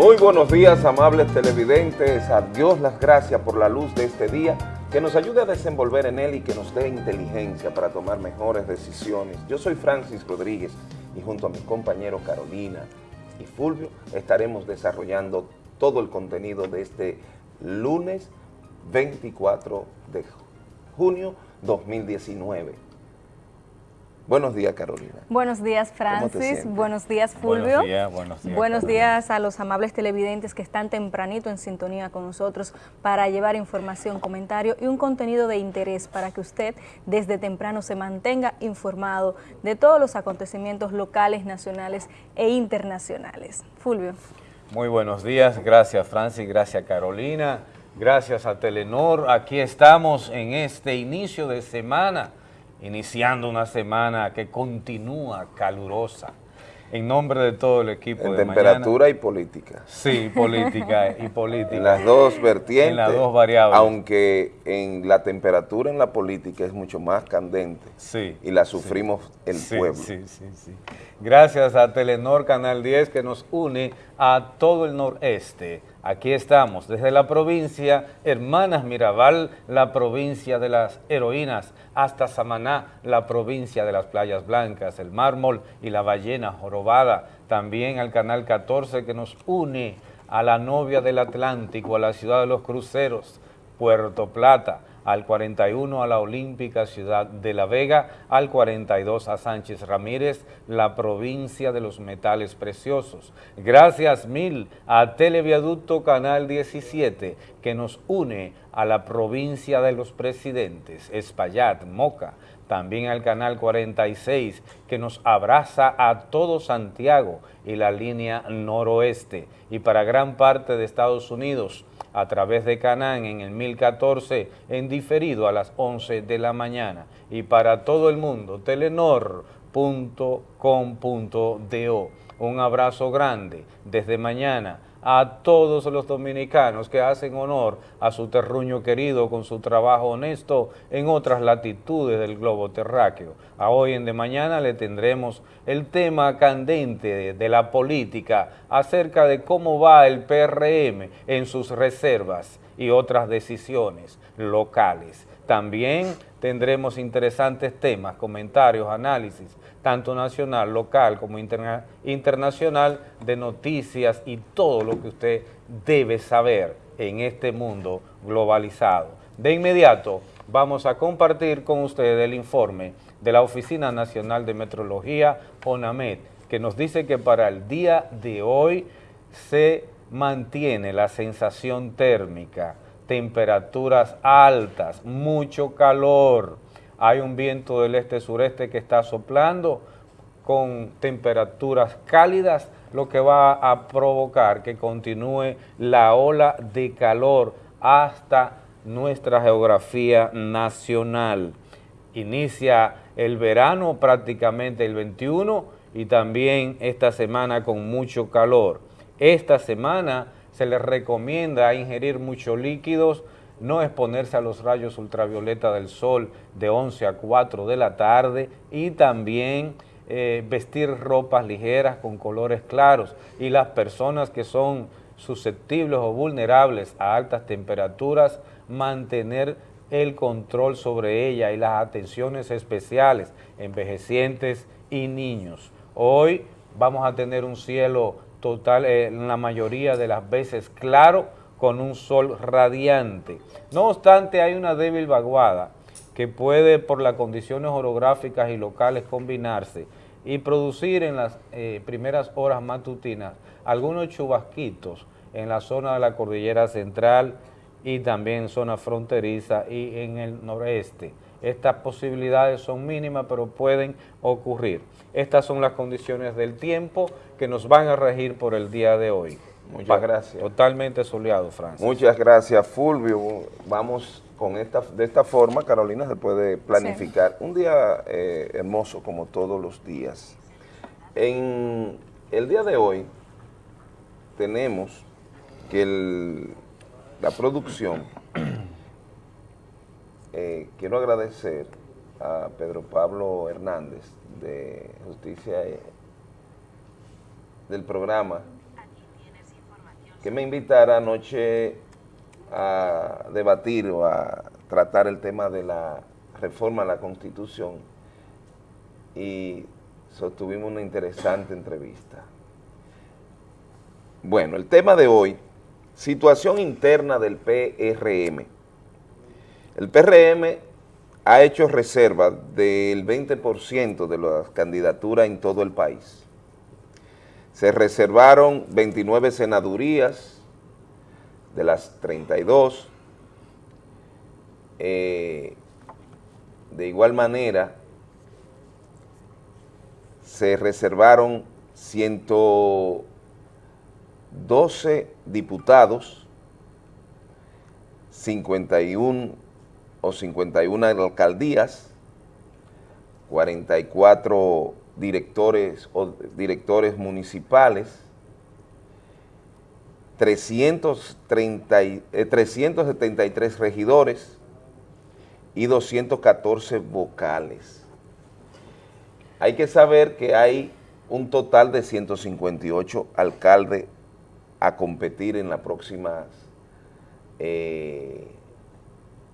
Muy buenos días, amables televidentes. A Dios las gracias por la luz de este día, que nos ayude a desenvolver en él y que nos dé inteligencia para tomar mejores decisiones. Yo soy Francis Rodríguez y junto a mis compañeros Carolina y Fulvio estaremos desarrollando todo el contenido de este lunes 24 de junio 2019. Buenos días, Carolina. Buenos días, Francis. Buenos días, Fulvio. Buenos días, buenos días. Buenos días a los amables televidentes que están tempranito en sintonía con nosotros para llevar información, comentario y un contenido de interés para que usted desde temprano se mantenga informado de todos los acontecimientos locales, nacionales e internacionales. Fulvio. Muy buenos días. Gracias, Francis. Gracias, Carolina. Gracias a Telenor. Aquí estamos en este inicio de semana iniciando una semana que continúa calurosa. En nombre de todo el equipo en temperatura y política. Sí, política y política. En las dos vertientes. En las dos variables. Aunque en la temperatura en la política es mucho más candente. Sí. Y la sufrimos el pueblo. Sí, sí, sí. Gracias a Telenor Canal 10 que nos une a todo el noreste Aquí estamos, desde la provincia Hermanas Mirabal, la provincia de las heroínas, hasta Samaná, la provincia de las playas blancas, el mármol y la ballena jorobada. También al Canal 14 que nos une a la novia del Atlántico, a la ciudad de los cruceros, Puerto Plata, al 41 a la Olímpica Ciudad de La Vega, al 42 a Sánchez Ramírez, la provincia de los metales preciosos. Gracias mil a Televiaducto Canal 17, que nos une a la provincia de los presidentes, Espaillat, Moca, también al Canal 46, que nos abraza a todo Santiago y la línea noroeste, y para gran parte de Estados Unidos, a través de Canán en el 1014 en diferido a las 11 de la mañana y para todo el mundo telenor.com.do. Un abrazo grande desde mañana a todos los dominicanos que hacen honor a su terruño querido con su trabajo honesto en otras latitudes del globo terráqueo. A hoy en de mañana le tendremos el tema candente de la política acerca de cómo va el PRM en sus reservas y otras decisiones locales. También tendremos interesantes temas, comentarios, análisis tanto nacional, local como internacional, de noticias y todo lo que usted debe saber en este mundo globalizado. De inmediato vamos a compartir con ustedes el informe de la Oficina Nacional de Metrología, ONAMED, que nos dice que para el día de hoy se mantiene la sensación térmica, temperaturas altas, mucho calor, hay un viento del este-sureste que está soplando con temperaturas cálidas, lo que va a provocar que continúe la ola de calor hasta nuestra geografía nacional. Inicia el verano prácticamente el 21 y también esta semana con mucho calor. Esta semana se les recomienda ingerir muchos líquidos, no exponerse a los rayos ultravioleta del sol de 11 a 4 de la tarde y también eh, vestir ropas ligeras con colores claros y las personas que son susceptibles o vulnerables a altas temperaturas, mantener el control sobre ella y las atenciones especiales, envejecientes y niños. Hoy vamos a tener un cielo total, eh, la mayoría de las veces claro, con un sol radiante. No obstante, hay una débil vaguada que puede por las condiciones orográficas y locales combinarse y producir en las eh, primeras horas matutinas algunos chubasquitos en la zona de la cordillera central y también zona fronteriza y en el noreste. Estas posibilidades son mínimas, pero pueden ocurrir. Estas son las condiciones del tiempo que nos van a regir por el día de hoy. Muchas gracias. Totalmente soleado, Francis. Muchas gracias, Fulvio. Vamos con esta, de esta forma, Carolina, se puede planificar un día eh, hermoso como todos los días. En el día de hoy tenemos que la producción, eh, quiero agradecer a Pedro Pablo Hernández de Justicia eh, del programa que me invitara anoche a debatir o a tratar el tema de la reforma a la Constitución y sostuvimos una interesante entrevista. Bueno, el tema de hoy, situación interna del PRM. El PRM ha hecho reserva del 20% de las candidaturas en todo el país. Se reservaron 29 senadurías de las 32. Eh, de igual manera, se reservaron 112 diputados, 51 o 51 alcaldías, 44 directores o directores municipales, 330, 373 eh, regidores y 214 vocales. Hay que saber que hay un total de 158 alcaldes a competir en las próximas eh,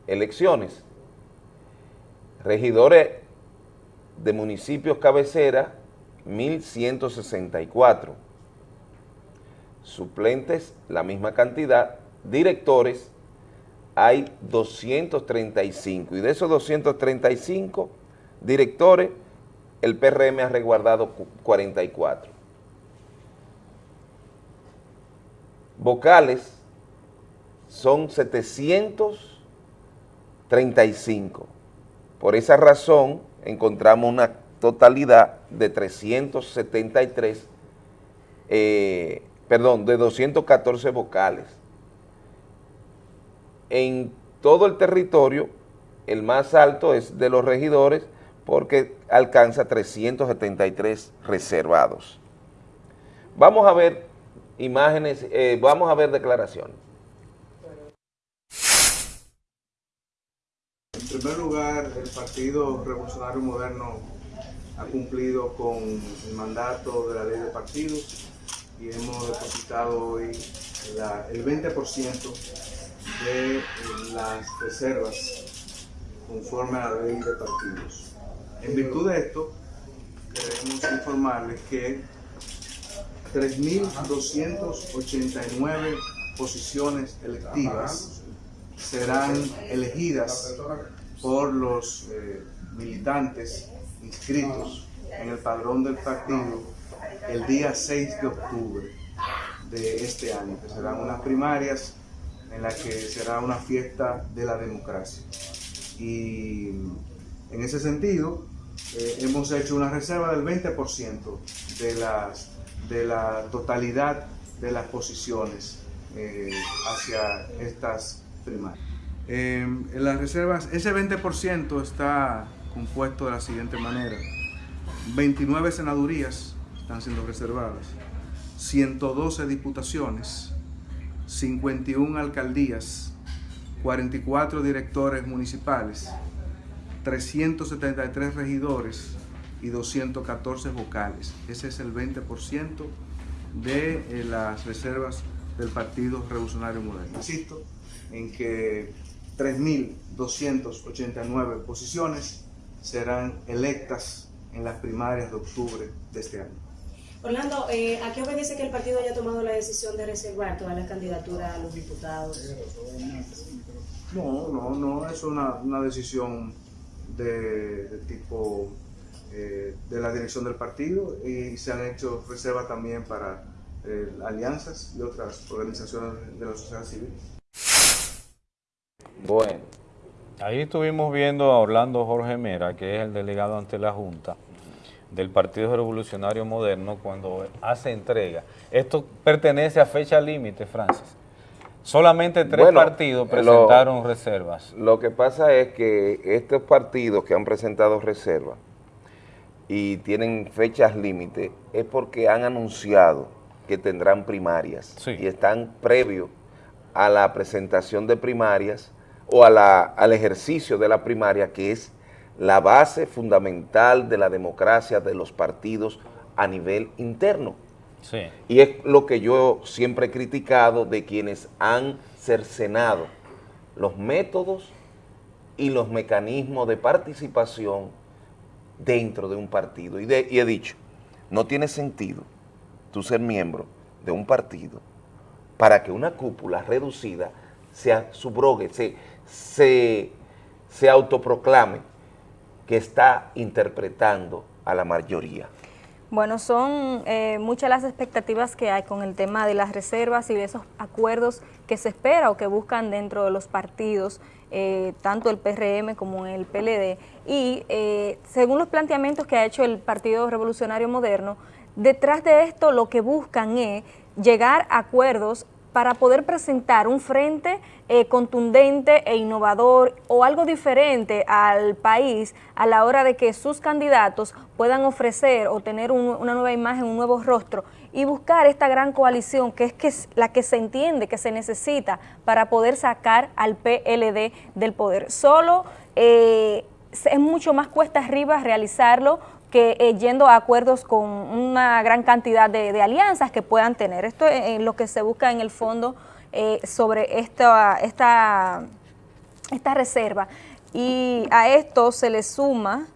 elecciones. Regidores de municipios cabecera, 1.164. Suplentes, la misma cantidad. Directores, hay 235. Y de esos 235 directores, el PRM ha resguardado 44. Vocales son 735. Por esa razón encontramos una totalidad de 373, eh, perdón, de 214 vocales. En todo el territorio, el más alto es de los regidores, porque alcanza 373 reservados. Vamos a ver imágenes, eh, vamos a ver declaraciones. En primer lugar, el Partido Revolucionario Moderno ha cumplido con el mandato de la ley de partidos y hemos depositado hoy el 20% de las reservas conforme a la ley de partidos. En virtud de esto, queremos informarles que 3.289 posiciones electivas serán elegidas por los eh, militantes inscritos en el padrón del partido el día 6 de octubre de este año, que serán unas primarias en las que será una fiesta de la democracia. Y en ese sentido, eh, hemos hecho una reserva del 20% de, las, de la totalidad de las posiciones eh, hacia estas primarias. En las reservas, ese 20% está compuesto de la siguiente manera. 29 senadurías están siendo reservadas, 112 diputaciones, 51 alcaldías, 44 directores municipales, 373 regidores y 214 vocales. Ese es el 20% de eh, las reservas del Partido Revolucionario Moderno. Insisto en que 3.289 posiciones serán electas en las primarias de octubre de este año. Orlando, eh, ¿a qué obedece que el partido haya tomado la decisión de reservar todas las candidaturas a los diputados? No, no, no, es una, una decisión de, tipo eh, de la dirección del partido y se han hecho reservas también para eh, alianzas y otras organizaciones de la sociedad civil. Bueno. Ahí estuvimos viendo a Orlando Jorge Mera, que es el delegado ante la Junta del Partido Revolucionario Moderno, cuando hace entrega. Esto pertenece a fecha límite, Francis. Solamente tres partidos presentaron reservas. Lo que pasa es que estos partidos que han presentado reservas y tienen fechas límite es porque han anunciado que tendrán primarias y están previos a la presentación de primarias o a la, al ejercicio de la primaria que es la base fundamental de la democracia de los partidos a nivel interno. Y es lo que yo siempre he criticado de quienes han cercenado los métodos y los mecanismos de participación dentro de un partido. Y, he dicho, no tiene sentido tú ser miembro de un partido para que una cúpula reducida se subrogue, se, se, se autoproclame que está interpretando a la mayoría. Bueno, son eh, muchas las expectativas que hay con el tema de las reservas y de esos acuerdos que se espera o que buscan dentro de los partidos, eh, tanto el PRM como el PLD. Y eh, según los planteamientos que ha hecho el Partido Revolucionario Moderno, detrás de esto lo que buscan es llegar a acuerdos para poder presentar un frente eh, contundente e innovador o algo diferente al país a la hora de que sus candidatos puedan ofrecer o tener una nueva imagen, un nuevo rostro y buscar esta gran coalición que es, que la que se entiende que se necesita para poder sacar al PLD del poder. Solo eh, es mucho más cuesta arriba realizarlo que eh, yendo a acuerdos con una gran cantidad de, alianzas que puedan tener. Esto es lo que se busca en el fondo eh, sobre esta, esta, esta reserva. Y a esto se le suma,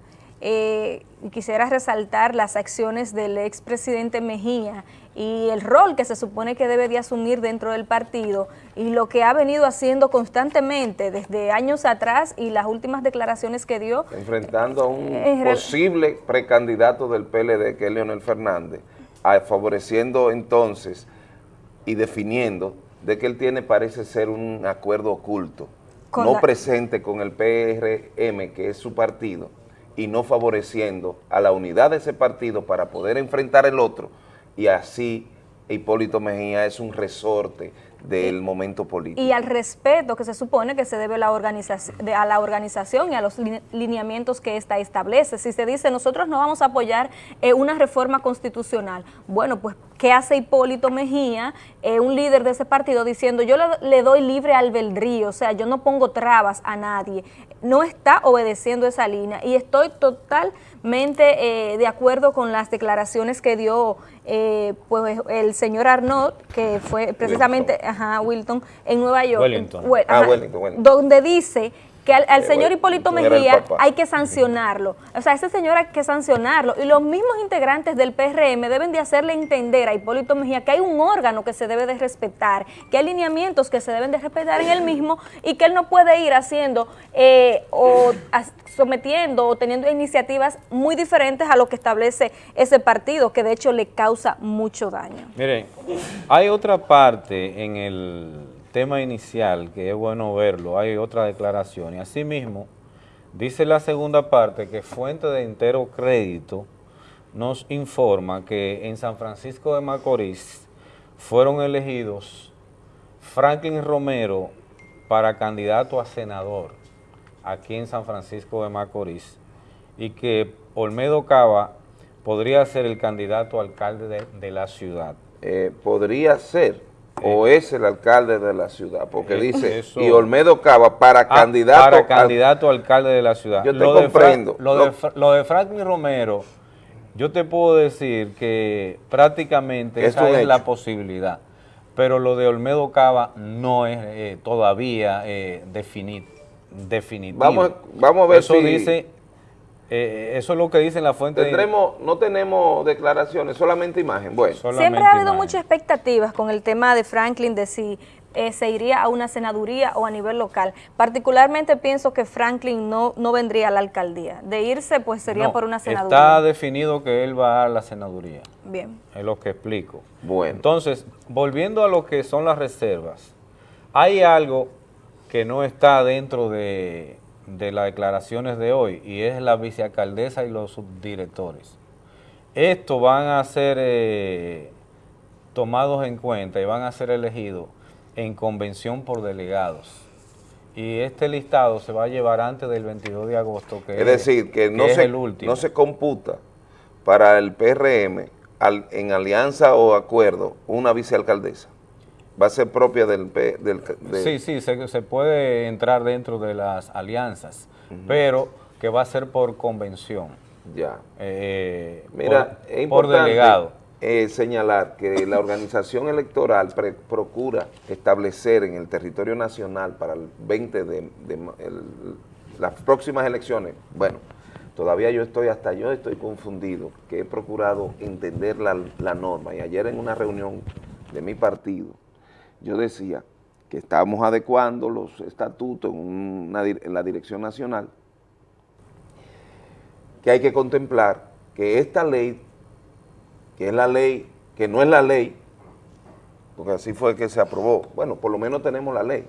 eh, quisiera resaltar las acciones del expresidente Mejía y el rol que se supone que debe de asumir dentro del partido y lo que ha venido haciendo constantemente desde años atrás y las últimas declaraciones que dio. Enfrentando a un posible precandidato del PLD, que es Leonel Fernández, favoreciendo entonces y definiendo de que él tiene, parece ser un acuerdo oculto, no presente con el PRM, que es su partido, y no favoreciendo a la unidad de ese partido para poder enfrentar el otro, y así Hipólito Mejía es un resorte del momento político. Y al respeto que se supone que se debe a la, organización, a la organización y a los lineamientos que ésta establece. Si se dice, nosotros no vamos a apoyar eh, una reforma constitucional, bueno, pues, ¿qué hace Hipólito Mejía, eh, un líder de ese partido, diciendo, yo le, doy libre albedrío, o sea, yo no pongo trabas a nadie? No está obedeciendo esa línea y estoy eh, de acuerdo con las declaraciones que dio pues el señor Arnaud, que fue precisamente ajá, Wilton, en Nueva York. Ah, donde dice que al, eh, señor Hipólito Mejía hay que sancionarlo. O sea, ese señor hay que sancionarlo. Y los mismos integrantes del PRM deben de hacerle entender a Hipólito Mejía que hay un órgano que se debe de respetar, que hay lineamientos que se deben de respetar en él mismo y que él no puede ir haciendo eh, o sometiendo o teniendo iniciativas muy diferentes a lo que establece ese partido, que de hecho le causa mucho daño. Miren, hay otra parte en el tema inicial, que es bueno verlo, hay otra declaración. Y asimismo, dice la segunda parte que Fuente de Entero Crédito nos informa que en San Francisco de Macorís fueron elegidos Franklin Romero para candidato a senador aquí en San Francisco de Macorís y que Olmedo Cava podría ser el candidato alcalde de, la ciudad. Eh, podría ser o es el alcalde de la ciudad, porque eh, dice, y Olmedo Cava para ah, candidato... Para candidato alcalde de la ciudad. Yo te comprendo. lo, de, lo de Franklin Romero, yo te puedo decir que prácticamente esa es la posibilidad, pero lo de Olmedo Cava no es eh, todavía eh, definitivo. Vamos, vamos a ver Eso dice eh, eso es lo que dice la fuente. Tendremos, No tenemos declaraciones, solamente imagen. Bueno. Siempre ha habido muchas expectativas con el tema de Franklin de si eh, se iría a una senaduría o a nivel local. Particularmente pienso que Franklin no, no vendría a la alcaldía. De irse, pues sería por una senaduría. Está definido que él va a la senaduría. Bien. Es lo que explico. Bueno. Entonces, volviendo a lo que son las reservas, hay algo que no está dentro de de las declaraciones de hoy y es la vicealcaldesa y los subdirectores. Estos van a ser eh, tomados en cuenta y van a ser elegidos en convención por delegados. Y este listado se va a llevar antes del 22 de agosto, que es, decir, que, no, se, no se computa para el PRM en alianza o acuerdo una vicealcaldesa va a ser propia del... del Sí, sí, se, se, puede entrar dentro de las alianzas, pero que va a ser por convención. Ya. Eh, Mira, por, es por delegado. eh, señalar que la organización electoral procura establecer en el territorio nacional para el 20 de, las próximas elecciones, bueno, todavía yo estoy, hasta yo estoy confundido, que he procurado entender la, norma y ayer en una reunión de mi partido, yo decía que estábamos adecuando los estatutos en, en la dirección nacional, que hay que contemplar que esta ley que es la ley, que no es la ley, porque así fue que se aprobó, bueno, por lo menos tenemos la ley.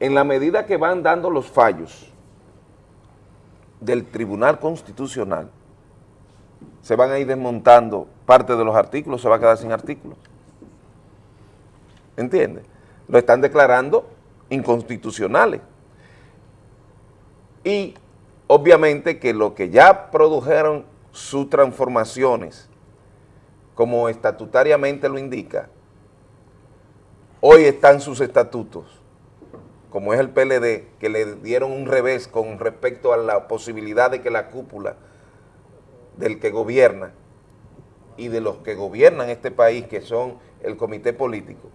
En la medida que van dando los fallos del Tribunal Constitucional, se van a ir desmontando parte de los artículos, se va a quedar sin artículos. ¿Entiendes? Lo están declarando inconstitucionales. Y obviamente que lo que ya produjeron sus transformaciones, como estatutariamente lo indica, hoy están sus estatutos, como es el PLD, que le dieron un revés con respecto a la posibilidad de que la cúpula del que gobierna y de los que gobiernan este país, que son el comité político,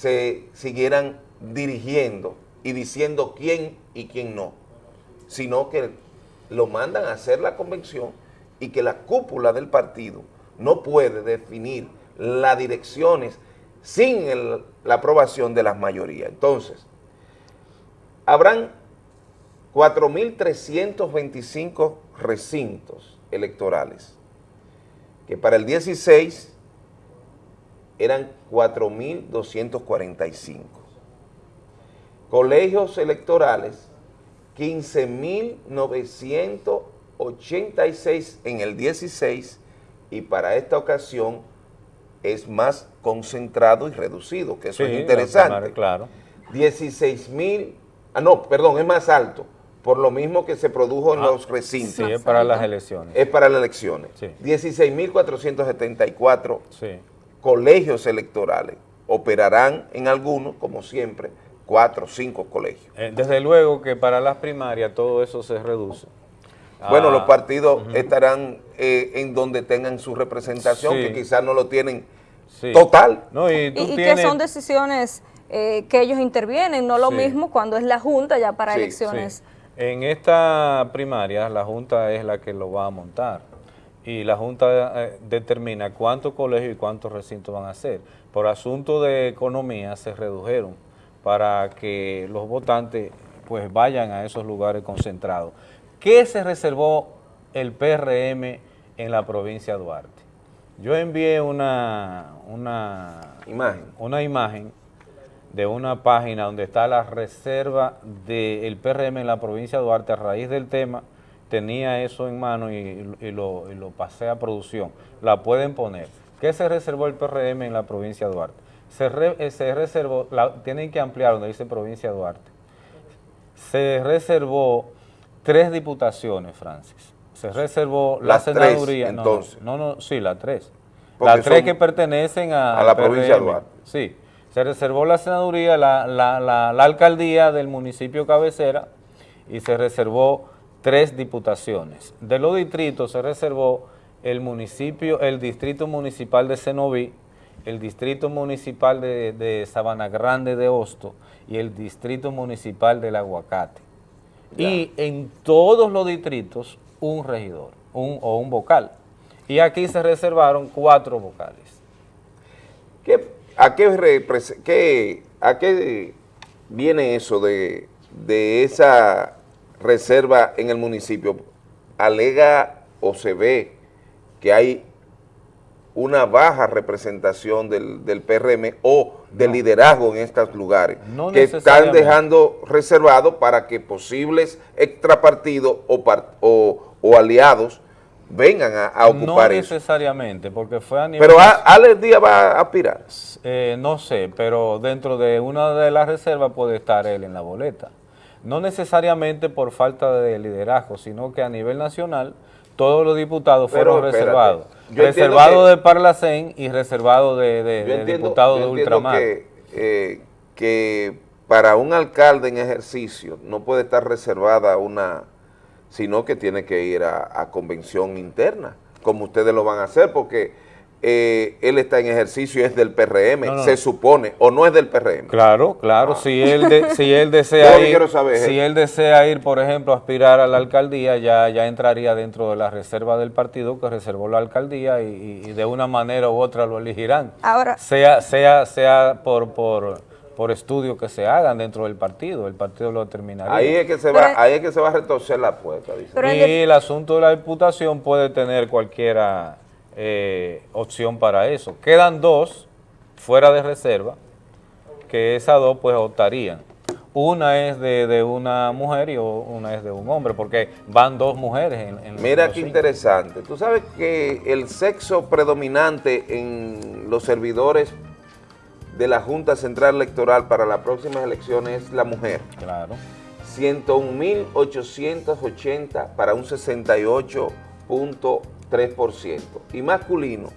se siguieran dirigiendo y diciendo quién y quién no, sino que lo mandan a hacer la convención y que la cúpula del partido no puede definir las direcciones sin la aprobación de las mayorías. Entonces, habrán 4.325 recintos electorales, que para el 16 eran 4.245. Colegios electorales 15.986 en el 16 y para esta ocasión es más concentrado y reducido, que eso es interesante. Claro. 16.000, ah no, perdón, es más alto, por lo mismo que se produjo en ah, los recintos. Sí, es para las elecciones. Es para las elecciones. 16.474 colegios electorales operarán en algunos, como siempre, cuatro o cinco colegios. Eh, desde luego que para las primarias todo eso se reduce. Bueno, los ah, partidos estarán eh, en donde tengan su representación, que quizás no lo tienen total. y, que son decisiones eh, que ellos intervienen, no lo mismo cuando es la Junta ya para elecciones. En esta primaria la Junta es la que lo va a montar y la Junta determina cuántos colegios y cuántos recintos van a hacer. Por asunto de economía se redujeron para que los votantes pues vayan a esos lugares concentrados. ¿Qué se reservó el PRM en la provincia de Duarte? Yo envié una, una, imagen. una imagen de una página donde está la reserva del PRM en la provincia de Duarte a raíz del tema, tenía eso en mano y, lo, y lo pasé a producción. La pueden poner. ¿Qué se reservó el PRM en la provincia de Duarte? Eh, se, reservó, tienen que ampliar donde dice provincia de Duarte, se reservó tres diputaciones, Francis. Se reservó la senaduría. entonces. No, no, sí, las tres. las tres que pertenecen a, la provincia de Duarte. Sí. Se reservó la senaduría, la, la, alcaldía del municipio cabecera y se reservó tres diputaciones. De los distritos se reservó el municipio, el distrito municipal de Cenoví, el Distrito Municipal de, Sabana Grande de Hosto y el Distrito Municipal del Aguacate. Y en todos los distritos un regidor un, o un vocal. Y aquí se reservaron cuatro vocales. a, qué ¿A qué viene eso de, de esa reserva en el municipio? ¿Alega o se ve que hay una baja representación del, del PRM o del liderazgo en estos lugares, que están dejando reservado para que posibles extrapartidos o, o, aliados vengan a, ocupar No necesariamente, porque fue a nivel... Pero Alex Díaz va a aspirar. Eh, no sé, pero dentro de una de las reservas puede estar él en la boleta. No necesariamente por falta de liderazgo, sino que a nivel nacional todos los diputados fueron reservados. Reservado de Parlacén y reservado de, diputados de Ultramar. Que, eh, que para un alcalde en ejercicio no puede estar reservada una, sino que tiene que ir a, convención interna como ustedes lo van a hacer, porque eh, él está en ejercicio y es del PRM, se supone, o no es del PRM. Claro, claro, ah. si él si él desea ir, si él desea ir, por ejemplo, a aspirar a la alcaldía, ya, ya entraría dentro de la reserva del partido que reservó la alcaldía y, de una manera u otra lo elegirán. Ahora, sea, sea, sea por, por, por estudios que se hagan dentro del partido, el partido lo determinaría. Ahí es que se va, ahí es que se va a retorcer la puerta, dice. Y el asunto de la diputación puede tener cualquiera eh, opción para eso. Quedan dos fuera de reserva, que esas dos pues optarían. Una es de, una mujer y una es de un hombre, porque van dos mujeres en, en Mira qué interesante. Tú sabes que el sexo predominante en los servidores de la Junta Central Electoral para las próximas elecciones es la mujer. Claro. 101.880 para un 68.1%. 3%, y masculino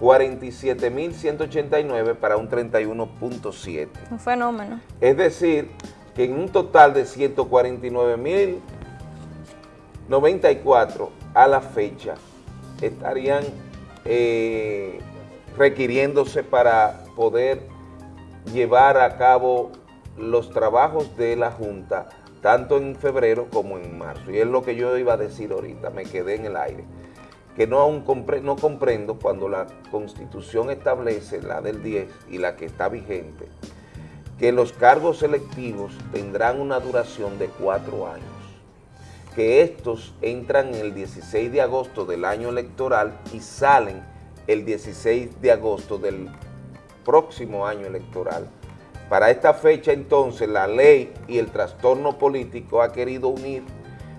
47.189 para un 31.7%. Un fenómeno. Es decir, que en un total de 149.094 a la fecha estarían eh, requiriéndose para poder llevar a cabo los trabajos de la Junta, tanto en febrero como en marzo. Y es lo que yo iba a decir ahorita, me quedé en el aire que no, aún no comprendo cuando la Constitución establece, la del 10 y la que está vigente, que los cargos selectivos tendrán una duración de cuatro años, que estos entran el 16 de agosto del año electoral y salen el 16 de agosto del próximo año electoral. Para esta fecha entonces la ley y el trastorno político ha querido unir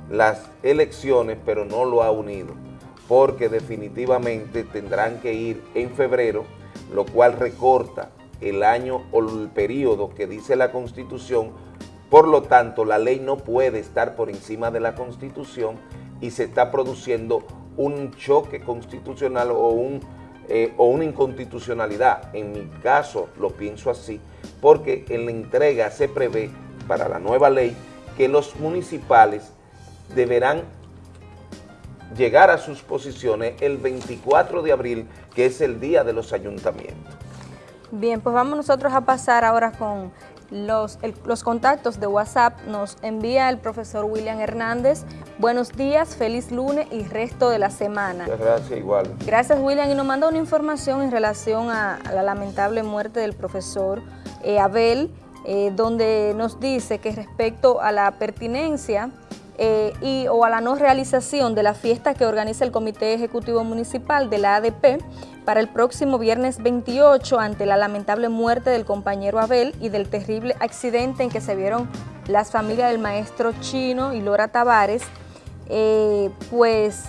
las elecciones, pero no lo ha unido porque definitivamente tendrán que ir en febrero, lo cual recorta el año o el periodo que dice la Constitución, por lo tanto la ley no puede estar por encima de la Constitución y se está produciendo un choque constitucional o, un, eh, o una inconstitucionalidad. En mi caso lo pienso así, porque en la entrega se prevé para la nueva ley que los municipales deberán llegar a sus posiciones el 24 de abril, que es el día de los ayuntamientos. Bien, pues vamos nosotros a pasar ahora con los, los, contactos de WhatsApp. Nos envía el profesor William Hernández. Buenos días, feliz lunes y resto de la semana. Muchas gracias, igual. Gracias, William. Y nos manda una información en relación a, la lamentable muerte del profesor eh, Abel, eh, donde nos dice que respecto a la pertinencia eh, y, o a la no realización de la fiesta que organiza el Comité Ejecutivo Municipal de la ADP para el próximo viernes 28 ante la lamentable muerte del compañero Abel y del terrible accidente en que se vieron las familias del maestro Chino y Lora Tavares, eh, pues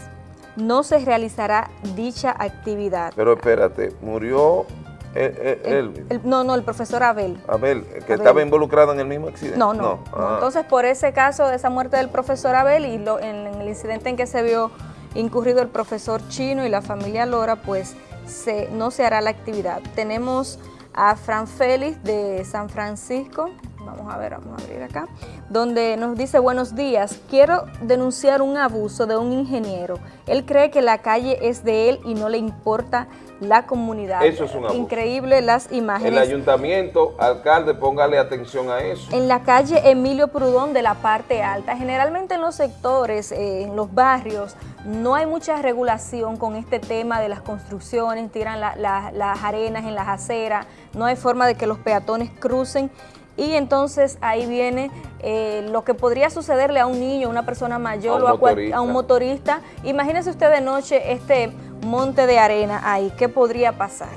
no se realizará dicha actividad. Pero espérate, murió él, no, no, el profesor Abel. Abel, que estaba involucrado en el mismo accidente. No, no. Ah. Entonces, por ese caso de esa muerte del profesor Abel y lo, en, el incidente en que se vio incurrido el profesor Chino y la familia Lora, pues se, no se hará la actividad. Tenemos a Fran Félix de San Francisco, vamos a ver, vamos a abrir acá, donde nos dice, buenos días, quiero denunciar un abuso de un ingeniero. Él cree que la calle es de él y no le importa la comunidad. Eso es un abuso. Increíble las imágenes. El ayuntamiento, alcalde, póngale atención a eso. En la calle Emilio Prudón de la parte alta, generalmente en los sectores, eh, en los barrios, no hay mucha regulación con este tema de las construcciones, tiran las arenas en las aceras, no hay forma de que los peatones crucen y entonces ahí viene eh, lo que podría sucederle a un niño, a una persona mayor o a, a un motorista. Imagínese usted de noche este monte de arena ahí, ¿qué podría pasar?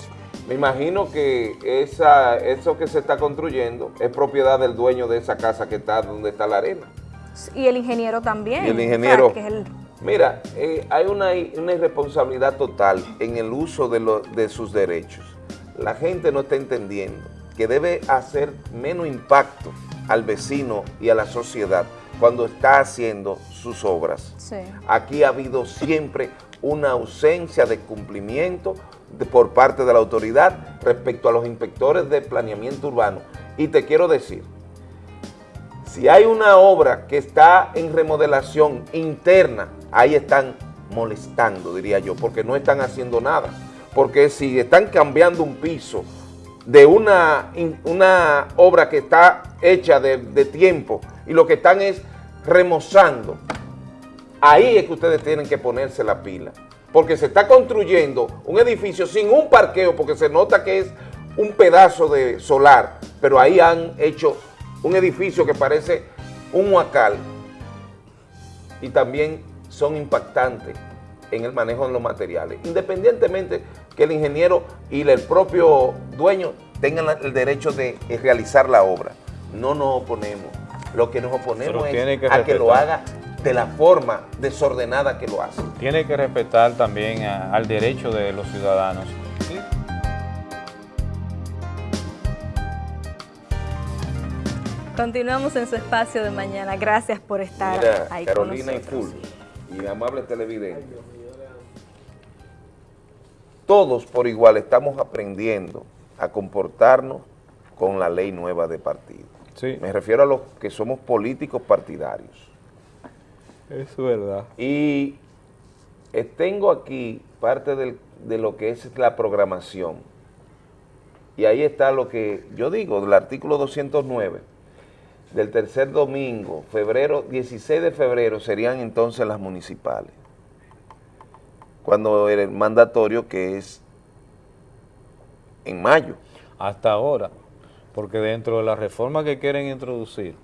Me imagino que esa, eso que se está construyendo es propiedad del dueño de esa casa que está donde está la arena. Y el ingeniero también. Y el ingeniero. Mira, eh, hay una, una, irresponsabilidad total en el uso de, de sus derechos. La gente no está entendiendo que debe hacer menos impacto al vecino y a la sociedad cuando está haciendo sus obras. Aquí ha habido siempre una ausencia de cumplimiento por parte de la autoridad respecto a los inspectores de planeamiento urbano. Y te quiero decir, si hay una obra que está en remodelación interna, ahí están molestando, diría yo, porque no están haciendo nada. Porque si están cambiando un piso de una, una obra que está hecha de, de tiempo y lo que están es remozando, ahí es que ustedes tienen que ponerse la pila. Porque se está construyendo un edificio sin un parqueo, porque se nota que es un pedazo de solar, pero ahí han hecho un edificio que parece un huacal y también son impactantes en el manejo de los materiales, independientemente que el ingeniero y el propio dueño tengan el derecho de realizar la obra. No nos oponemos, lo que nos oponemos es a que lo haga de la forma desordenada que lo hace. Tiene que respetar también al derecho de los ciudadanos. Continuamos en su espacio de mañana. Gracias por estar Mira, ahí Carolina y Full y amables televidentes. Todos por igual estamos aprendiendo a comportarnos con la ley nueva de partido. Sí. Me refiero a los que somos políticos partidarios. Es verdad. Y tengo aquí parte de lo que es la programación. Y ahí está lo que yo digo, del artículo 209 del tercer domingo, febrero, 16 de febrero, serían entonces las municipales. Cuando el mandatorio que es en mayo. Hasta ahora, porque dentro de la reforma que quieren introducir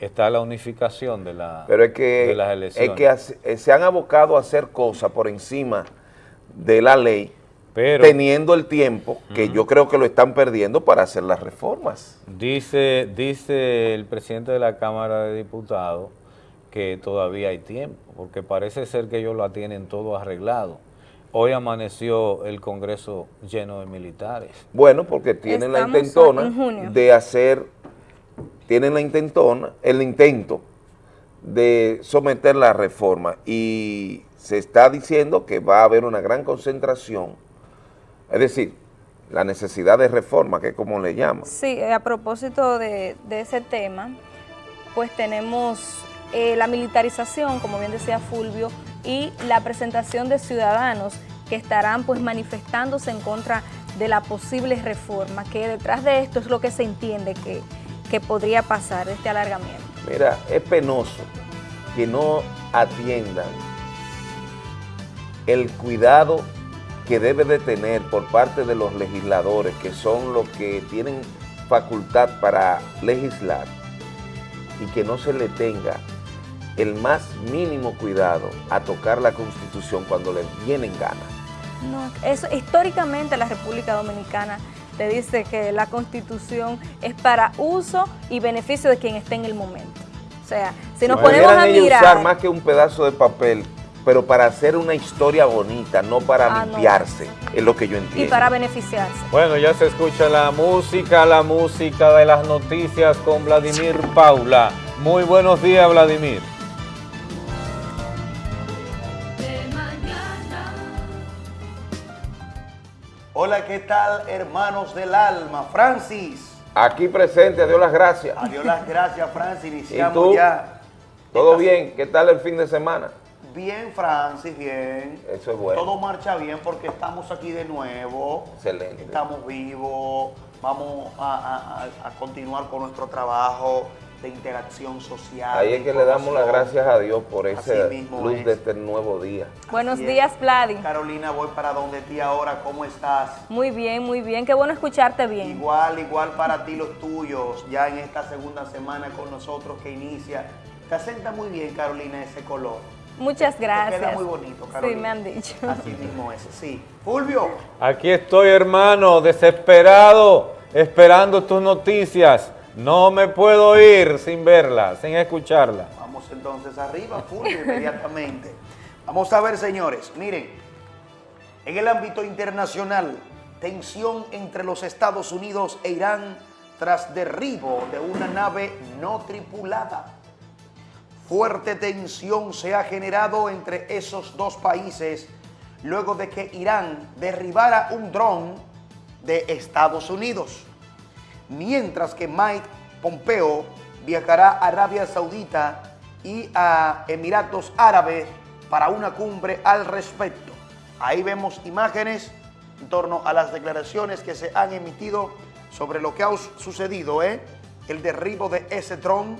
está la unificación de, la, Pero es que, las elecciones. Es que se han abocado a hacer cosas por encima de la ley teniendo el tiempo que yo creo que lo están perdiendo para hacer las reformas. Dice, dice el presidente de la Cámara de Diputados que todavía hay tiempo, porque parece ser que ellos lo tienen todo arreglado. Hoy amaneció el Congreso lleno de militares. Bueno, porque tienen la intentona de hacer, tienen la intentona, el intento de someter la reforma y se está diciendo que va a haber una gran concentración es decir, la necesidad de reforma, que es como le llaman. Sí, a propósito de, ese tema, pues tenemos eh, la militarización, como bien decía Fulvio, y la presentación de ciudadanos que estarán pues manifestándose en contra de la posible reforma, que detrás de esto es lo que se entiende que, que podría pasar, este alargamiento. Mira, es penoso que no atiendan el cuidado que debe de tener por parte de los legisladores, que son los que tienen facultad para legislar, y que no se le tenga el más mínimo cuidado a tocar la Constitución cuando le vienen ganas. No, eso históricamente la República Dominicana te dice que la Constitución es para uso y beneficio de quien esté en el momento. O sea, si nos ponemos a mirar... usar más que un pedazo de papel pero para hacer una historia bonita, no para ah, limpiarse, es lo que yo entiendo. Y para beneficiarse. Bueno, ya se escucha la música, la música de las noticias con Vladimir Paula. Muy buenos días, Vladimir. Hola, ¿qué tal, hermanos del alma? Francis. Aquí presente, adiós las gracias. Adiós las gracias, Francis. Iniciamos ¿Y ya. ¿Todo bien? ¿Qué tal el fin de semana? Bien, Francis, bien. Eso es bueno. Todo marcha bien porque estamos aquí de nuevo. Excelente. Estamos vivos. Vamos a, continuar con nuestro trabajo de interacción social. Ahí es que le damos las gracias a Dios por esa luz de este nuevo día. Buenos días, Vladi. Carolina, voy para donde ti ahora. ¿Cómo estás? Muy bien, muy bien. Qué bueno escucharte bien. Igual, igual para ti los tuyos. Ya en esta segunda semana con nosotros que inicia. Te asenta muy bien, Carolina, ese color. Muchas gracias. queda muy bonito, Carolina. Sí, me han dicho. Así mismo es, sí. Fulvio. Aquí estoy, hermano, desesperado, esperando tus noticias. No me puedo ir sin verlas, sin escucharlas. Vamos entonces arriba, Fulvio, inmediatamente. Vamos a ver, señores. Miren, en el ámbito internacional, tensión entre los Estados Unidos e Irán tras derribo de una nave no tripulada. Fuerte tensión se ha generado entre esos dos países luego de que Irán derribara un dron de Estados Unidos. Mientras que Mike Pompeo viajará a Arabia Saudita y a Emiratos Árabes para una cumbre al respecto. Ahí vemos imágenes en torno a las declaraciones que se han emitido sobre lo que ha sucedido, ¿eh? el derribo de ese dron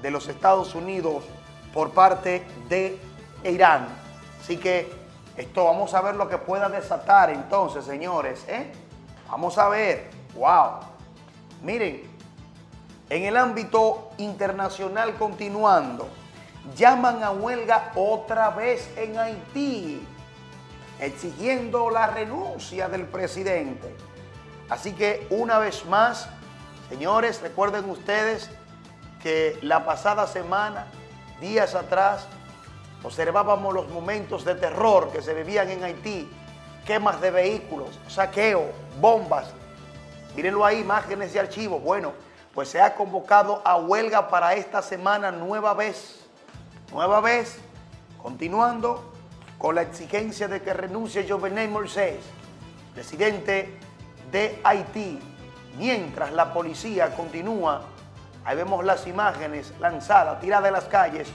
de los Estados Unidos por parte de Irán. Así que esto vamos a ver lo que pueda desatar entonces, señores. ¿eh? Vamos a ver. ¡Wow! Miren, en el ámbito internacional continuando, llaman a huelga otra vez en Haití, exigiendo la renuncia del presidente. Así que una vez más, señores, recuerden ustedes que la pasada semana, días atrás, observábamos los momentos de terror que se vivían en Haití, quemas de vehículos, saqueo, bombas. Mírenlo ahí, imágenes de archivo. Bueno, pues se ha convocado a huelga para esta semana nueva vez. Nueva vez, continuando con la exigencia de que renuncie Jovenel Moisés, presidente de Haití, mientras la policía continúa Ahí vemos las imágenes lanzadas, tiradas de las calles,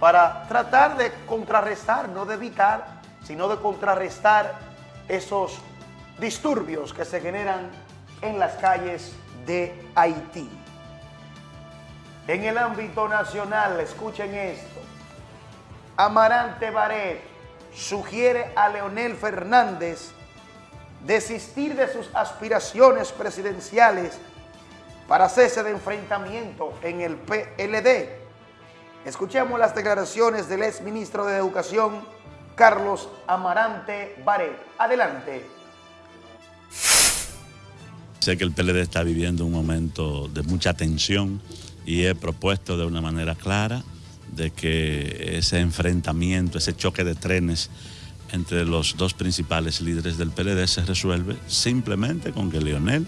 para tratar de contrarrestar, no de evitar, sino de contrarrestar esos disturbios que se generan en las calles de Haití. En el ámbito nacional, escuchen esto, Amarante Baret sugiere a Leonel Fernández desistir de sus aspiraciones presidenciales para cese de enfrentamiento en el PLD. Escuchemos las declaraciones del ex ministro de Educación, Carlos Amarante Baret. Adelante. Sé que el PLD está viviendo un momento de mucha tensión y he propuesto de una manera clara de que ese enfrentamiento, ese choque de trenes entre los dos principales líderes del PLD se resuelve simplemente con que Leonel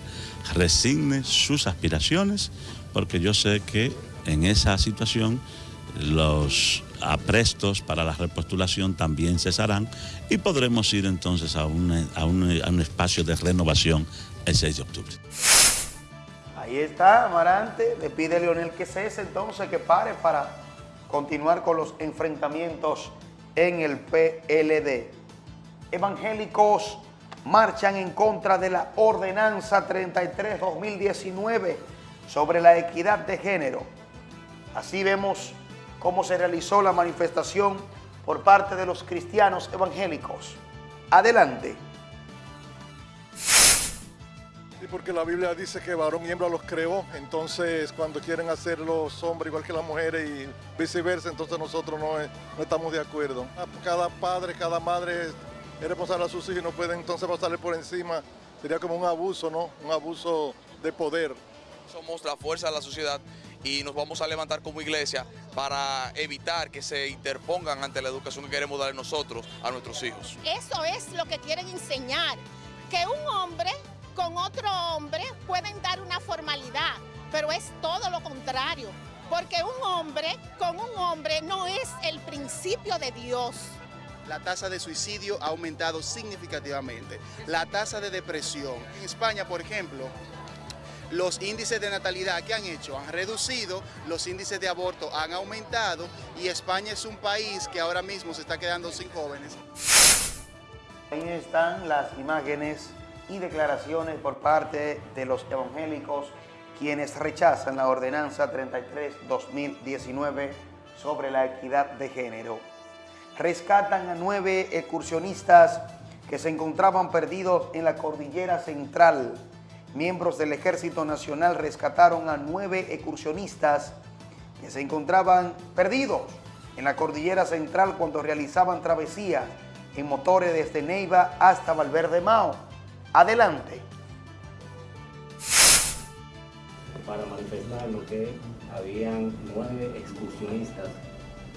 resigne sus aspiraciones, porque yo sé que en esa situación los aprestos para la repostulación también cesarán y podremos ir entonces a un, a un, espacio de renovación el 6 de octubre. Ahí está, Amarante, le pide a Leonel que cese entonces, que pare para continuar con los enfrentamientos en el PLD. Evangélicos marchan en contra de la Ordenanza 33-2019 sobre la equidad de género. Así vemos cómo se realizó la manifestación por parte de los cristianos evangélicos. Adelante. Sí, porque la Biblia dice que varón y hembra los creó, entonces cuando quieren hacer los hombres igual que las mujeres y viceversa, entonces nosotros no, no estamos de acuerdo. Cada padre, cada madre es responsable a sus hijos y no pueden entonces pasarle por encima. Sería como un abuso, ¿no? Un abuso de poder. Somos la fuerza de la sociedad y nos vamos a levantar como iglesia para evitar que se interpongan ante la educación que queremos dar nosotros a nuestros hijos. Eso es lo que quieren enseñar, que un hombre con otro hombre pueden dar una formalidad, pero es todo lo contrario, porque un hombre con un hombre no es el principio de Dios. La tasa de suicidio ha aumentado significativamente. La tasa de depresión. En España, por ejemplo, los índices de natalidad que han hecho han reducido, los índices de aborto han aumentado y España es un país que ahora mismo se está quedando sin jóvenes. Ahí están las imágenes y declaraciones por parte de los evangélicos quienes rechazan la ordenanza 33-2019 sobre la equidad de género. Rescatan a nueve excursionistas que se encontraban perdidos en la cordillera central. Miembros del Ejército Nacional rescataron a nueve excursionistas que se encontraban perdidos en la cordillera central cuando realizaban travesías en motores desde Neiva hasta Valverde Mao. Adelante. Para manifestar lo que habían nueve excursionistas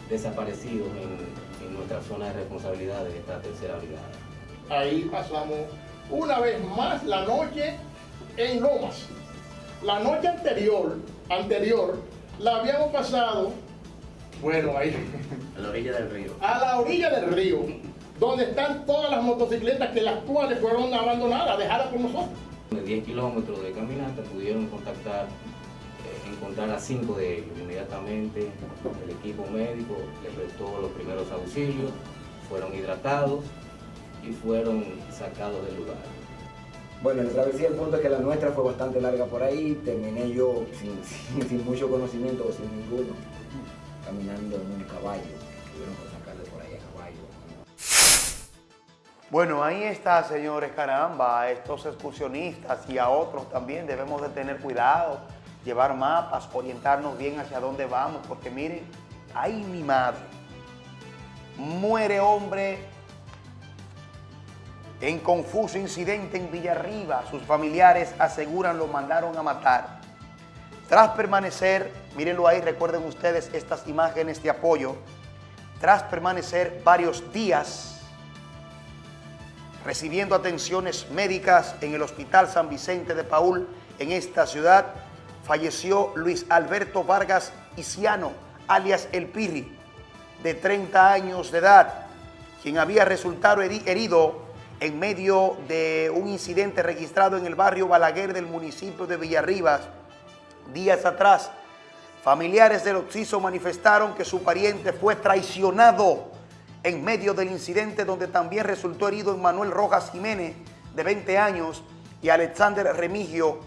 desaparecidos en, en nuestra zona de responsabilidad de esta tercera brigada. Ahí pasamos una vez más la noche en Lomas. La noche anterior, anterior, la habíamos pasado, bueno, ahí. A la orilla del río. A la orilla del río donde están todas las motocicletas que las cuales fueron abandonadas, dejadas por nosotros. De 10 kilómetros de caminata pudieron contactar eh, encontrar a cinco de ellos. Inmediatamente el equipo médico les prestó los primeros auxilios, fueron hidratados y fueron sacados del lugar. Bueno, la travesía, el punto es que la nuestra fue bastante larga por ahí, terminé yo sin, mucho conocimiento o sin ninguno, caminando en un caballo, Bueno, ahí está, señores, caramba, a estos excursionistas y a otros también debemos de tener cuidado, llevar mapas, orientarnos bien hacia dónde vamos, porque miren, ahí mi madre, muere hombre en confuso incidente en Villarriba, sus familiares aseguran lo mandaron a matar. Tras permanecer, mírenlo ahí, recuerden ustedes estas imágenes de apoyo, tras permanecer varios días recibiendo atenciones médicas en el Hospital San Vicente de Paul, en esta ciudad, falleció Luis Alberto Vargas Isiano, alias El Pirri, de 30 años de edad, quien había resultado herido en medio de un incidente registrado en el barrio Balaguer del municipio de Villarribas. Días atrás, familiares del Oxiso manifestaron que su pariente fue traicionado en medio del incidente donde también resultó herido Manuel Rojas Jiménez, de 20 años, y Alexander Remigio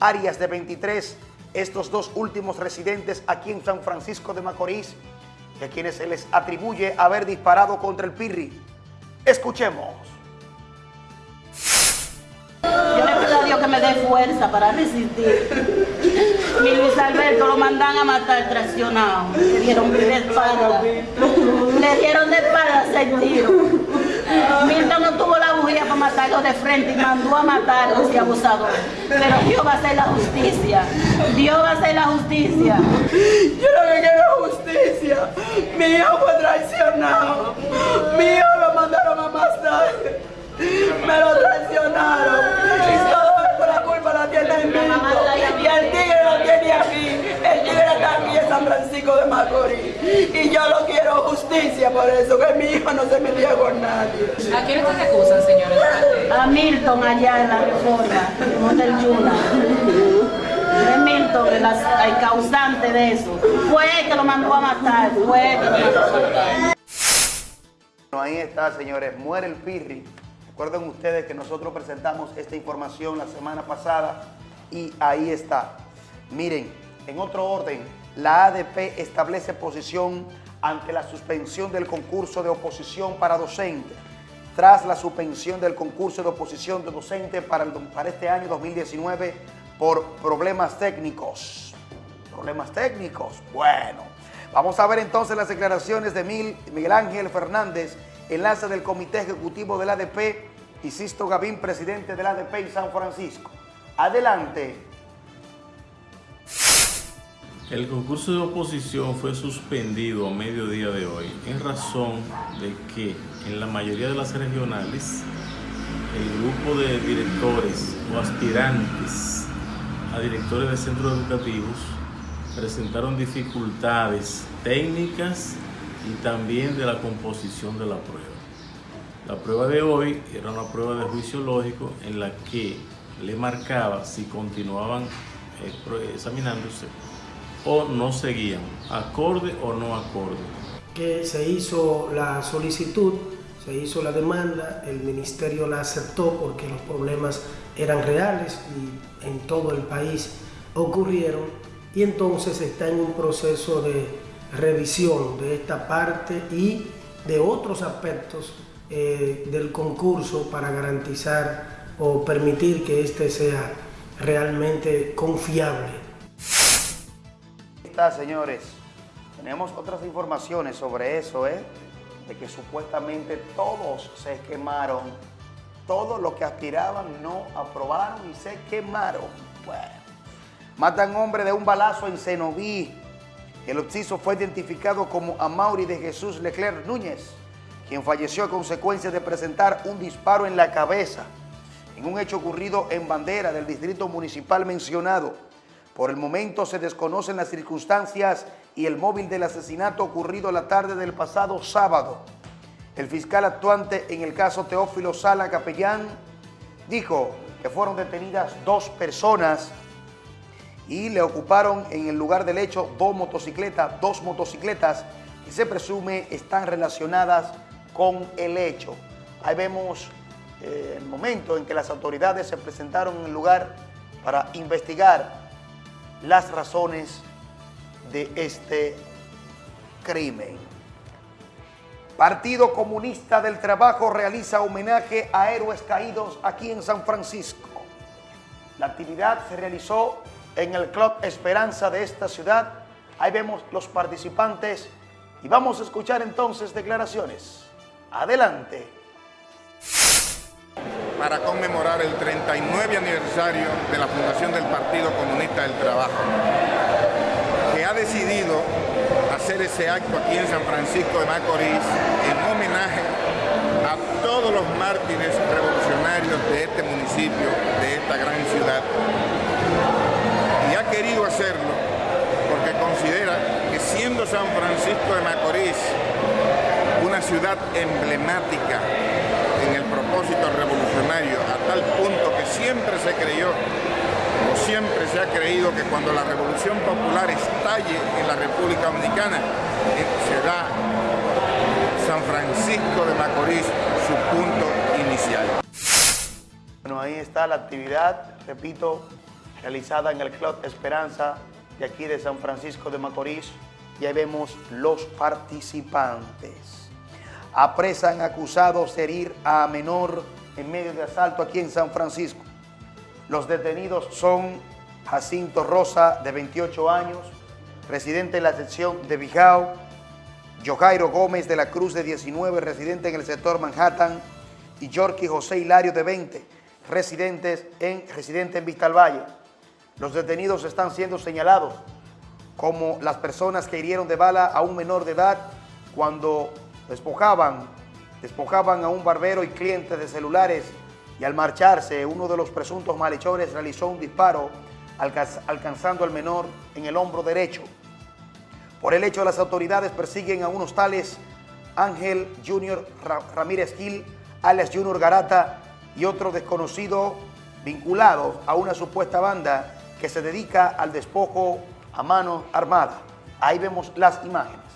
Arias, de 23, estos dos últimos residentes aquí en San Francisco de Macorís, a quienes se les atribuye haber disparado contra el Pirri. Escuchemos. Dios que me dé fuerza para resistir. Mi Luis Alberto lo mandan a matar traicionado. Le dieron de espalda. Le dieron de espalda seis tiros. Milton no tuvo la bujía para matarlo de frente y mandó a matar a ese abusador. Pero Dios va a hacer la justicia. Dios va a hacer la justicia. Yo lo que quiero es justicia. Mi hijo fue traicionado. Mi hijo lo mandaron a matar. Me lo traicionaron. El. Y el tigre lo tiene aquí. El tigre está aquí en San Francisco de Macorís. Y yo lo quiero justicia por eso, que mi hijo no se metía con nadie. ¿A quién ustedes acusan, señores? A Milton allá en la reforma, en del Yuna. De Milton, el, el causante de eso. Fue él que lo mandó a matar. Fue él que lo mandó a matar. Ahí está, señores. Muere el Pirri Recuerden ustedes que nosotros presentamos esta información la semana pasada y ahí está. Miren, en otro orden, la ADP establece posición ante la suspensión del concurso de oposición para docente. Tras la suspensión del concurso de oposición de docente para, para este año 2019 por problemas técnicos. ¿Problemas técnicos? Bueno, vamos a ver entonces las declaraciones de Miguel Ángel Fernández, enlace del Comité Ejecutivo del ADP, y Sisto Gavín, presidente del ADP en San Francisco. Adelante. El concurso de oposición fue suspendido a mediodía de hoy en razón de que en la mayoría de las regionales el grupo de directores o aspirantes a directores de centros educativos presentaron dificultades técnicas y también de la composición de la prueba. La prueba de hoy era una prueba de juicio lógico en la que le marcaba si continuaban eh, examinándose o no seguían, acorde o no acorde. Que se hizo la solicitud, se hizo la demanda, el ministerio la aceptó porque los problemas eran reales y en todo el país ocurrieron y entonces está en un proceso de revisión de esta parte y de otros aspectos eh, del concurso para garantizar o permitir que este sea realmente confiable. Está, señores. Tenemos otras informaciones sobre eso, ¿eh? De que supuestamente todos se quemaron. Todos los que aspiraban no aprobaron y se quemaron. Bueno. Matan hombre de un balazo en Cenoví. El occiso fue identificado como Amauri de Jesús Leclerc Núñez quien falleció a consecuencia de presentar un disparo en la cabeza en un hecho ocurrido en Bandera del distrito municipal mencionado. Por el momento se desconocen las circunstancias y el móvil del asesinato ocurrido la tarde del pasado sábado. El fiscal actuante en el caso Teófilo Sala Capellán dijo que fueron detenidas dos personas y le ocuparon en el lugar del hecho dos motocicletas, dos motocicletas que se presume están relacionadas con el hecho. Ahí vemos eh, el momento en que las autoridades se presentaron en el lugar para investigar las razones de este crimen. Partido Comunista del Trabajo realiza homenaje a héroes caídos aquí en San Francisco. La actividad se realizó en el Club Esperanza de esta ciudad. Ahí vemos los participantes y vamos a escuchar entonces declaraciones. Adelante. Para conmemorar el 39 aniversario de la fundación del Partido Comunista del Trabajo, que ha decidido hacer ese acto aquí en San Francisco de Macorís en homenaje a todos los mártires revolucionarios de este municipio, de esta gran ciudad. Y ha querido hacerlo porque considera que siendo San Francisco de Macorís una ciudad emblemática propósito revolucionario, a tal punto que siempre se creyó siempre se ha creído que cuando la revolución popular estalle en la República Dominicana, eh, será San Francisco de Macorís su punto inicial. Bueno, ahí está la actividad, repito, realizada en el Club Esperanza de aquí de San Francisco de Macorís. Y ahí vemos los participantes. Apresan acusados de herir a menor en medio de asalto aquí en San Francisco. Los detenidos son Jacinto Rosa, de 28 años, residente en la sección de Bijao, Jojairo Gómez de la Cruz, de 19, residente en el sector Manhattan, y Yorky José Hilario, de 20, residentes en, residente en Vista Valle. Los detenidos están siendo señalados como las personas que hirieron de bala a un menor de edad cuando despojaban, despojaban a un barbero y cliente de celulares y al marcharse uno de los presuntos malhechores realizó un disparo alcanzando al menor en el hombro derecho. Por el hecho, las autoridades persiguen a unos tales Ángel Junior Ramírez Gil, alias Junior Garata y otro desconocido vinculados a una supuesta banda que se dedica al despojo a mano armada. Ahí vemos las imágenes.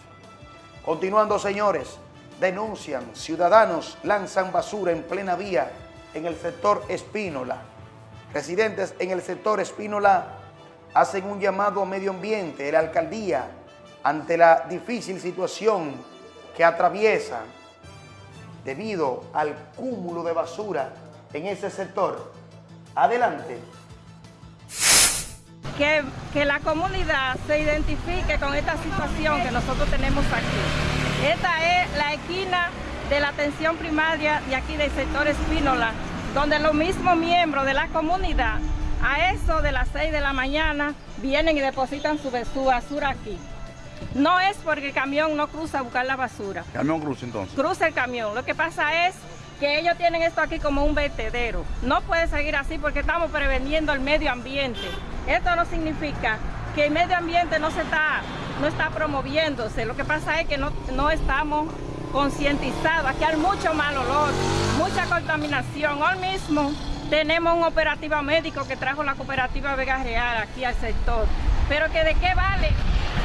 Continuando, señores, denuncian, ciudadanos lanzan basura en plena vía en el sector Espínola. Residentes en el sector Espínola hacen un llamado a medio ambiente, la alcaldía, ante la difícil situación que atraviesa debido al cúmulo de basura en ese sector. Adelante. Que, que, la comunidad se identifique con esta situación que nosotros tenemos aquí. Esta es la esquina de la atención primaria de aquí del sector Espínola, donde los mismos miembros de la comunidad, a eso de las 6 de la mañana, vienen y depositan su, su basura aquí. No es porque el camión no cruza a buscar la basura. ¿Camión cruza entonces? Cruza el camión. Lo que pasa es que ellos tienen esto aquí como un vertedero. No puede seguir así porque estamos preveniendo el medio ambiente. Esto no significa que el medio ambiente no se está, no está promoviéndose. Lo que pasa es que no, no estamos concientizados. Aquí hay mucho mal olor, mucha contaminación. Hoy mismo tenemos un operativo médico que trajo la cooperativa Vega Real aquí al sector. Pero que de qué vale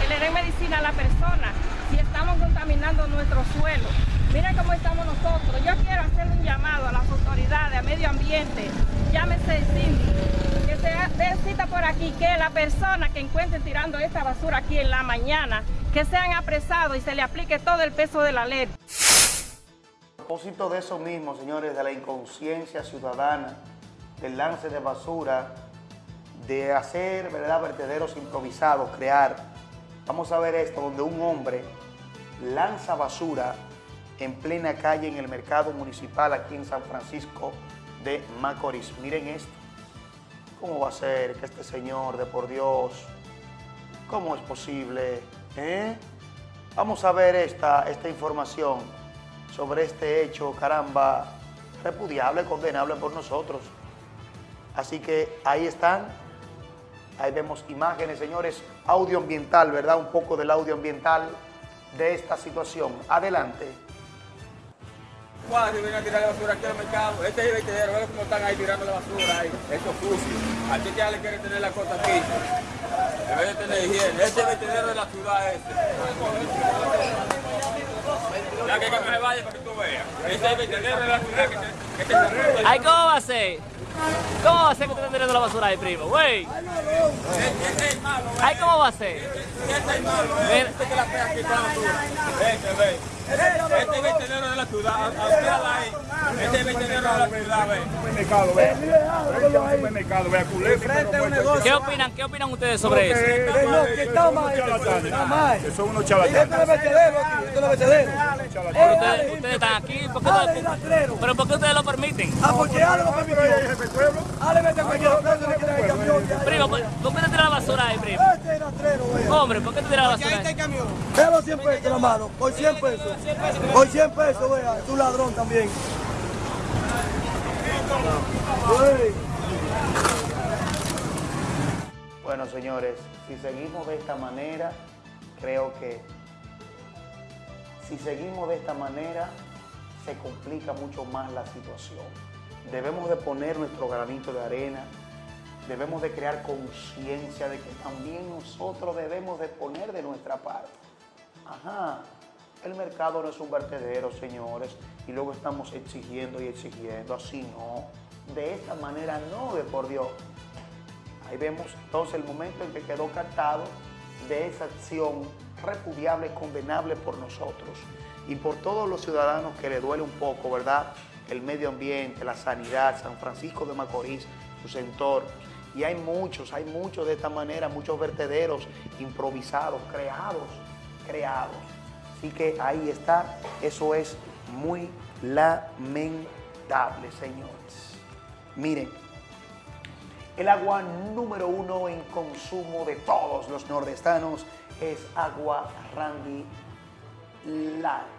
que le den medicina a la persona si estamos contaminando nuestro suelo. Miren cómo estamos nosotros. Yo quiero hacer un llamado a las autoridades, a medio ambiente, llámese el síndico, que se den cita por aquí, que la persona que encuentren tirando esta basura aquí en la mañana, que sean apresados y se le aplique todo el peso de la ley. A propósito de eso mismo, señores, de la inconsciencia ciudadana, del lance de basura, de hacer, ¿verdad?, vertederos improvisados, crear. Vamos a ver esto, donde un hombre lanza basura en plena calle en el mercado municipal aquí en San Francisco de Macorís. Miren esto. ¿Cómo va a ser que este señor de por Dios, cómo es posible? Eh? Vamos a ver esta, esta información sobre este hecho, caramba, repudiable, condenable por nosotros. Así que ahí están, ahí vemos imágenes, señores, audio ambiental, ¿verdad? Un poco del audio ambiental de esta situación. Adelante cuadro y a tirar la basura aquí al mercado. Este es el vertedero, vean cómo están ahí tirando la basura ahí. Eso es sucio. Al que ya le quiere tener la cosa aquí. En vez de tener higiene, este vertedero de la ciudad este. Ya que se vaya para que tú veas. Este es el vertedero de la ciudad que que Ay, ¿cómo va a ser? ¿Cómo va a ser que te estén tirando la basura ahí, primo? Güey. Ay, ¿cómo va a ser? Es malo. Este es el vertedero de la ciudad. ahí. Este es el vertedero de la ciudad, ve. Supermercado, ve. Supermercado, ve. Culé. ¿Qué opinan, ¿Qué opinan ustedes sobre eso? Que está mal. Está mal. Que son unos charlatanes. Es es. Ustedes, ustedes están aquí. ¿por qué no, ¿Pero por qué ustedes lo permiten? Ah, porque Ale lo permitió. Ale vete a cualquier Primo, ¿por qué te tiras la basura ahí, primo? Este es. Hombre, ¿por qué te tiras la basura ahí? Veo 100 pesos la mano. Por 100 pesos. Por 100 pesos, vea. Es ladrón también. Bueno, señores, si seguimos de esta manera, creo que si seguimos de esta manera, se complica mucho más la situación. Debemos de poner nuestro granito de arena, debemos de crear conciencia de que también nosotros debemos de poner de nuestra parte. Ajá, el mercado no es un vertedero, señores, y luego estamos exigiendo y exigiendo, así no. De esta manera no, de por Dios. Ahí vemos entonces el momento en que quedó captado de esa acción repudiable, condenable por nosotros y por todos los ciudadanos que le duele un poco, ¿verdad? El medio ambiente, la sanidad, San Francisco de Macorís, sus entornos. Y hay muchos, hay muchos de esta manera, muchos vertederos improvisados, creados, creados. Así que ahí está, eso es muy lamentable, señores. Miren, el agua número uno en consumo de todos los nordestanos es agua Randy Light.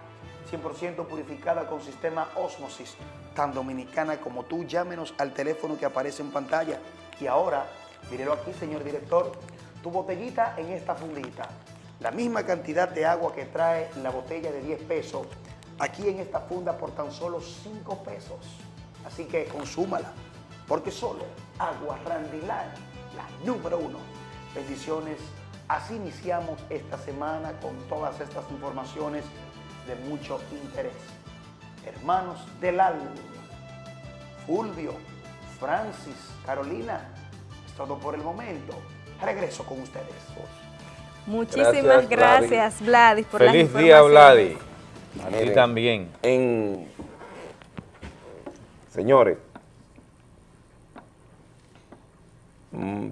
100% purificada con sistema Osmosis. Tan dominicana como tú, llámenos al teléfono que aparece en pantalla. Y ahora, mírelo aquí, señor director, tu botellita en esta fundita. La misma cantidad de agua que trae la botella de 10 pesos, aquí en esta funda por tan solo 5 pesos. Así que consúmala, porque solo Agua Randilán, la número uno. Bendiciones. Así iniciamos esta semana con todas estas informaciones de mucho interés. Hermanos del alma, Fulvio, Francis, Carolina, es todo por el momento. Regreso con ustedes. Muchísimas gracias, Vladis, por Feliz día, Vladis. A ti también. En, señores, mm,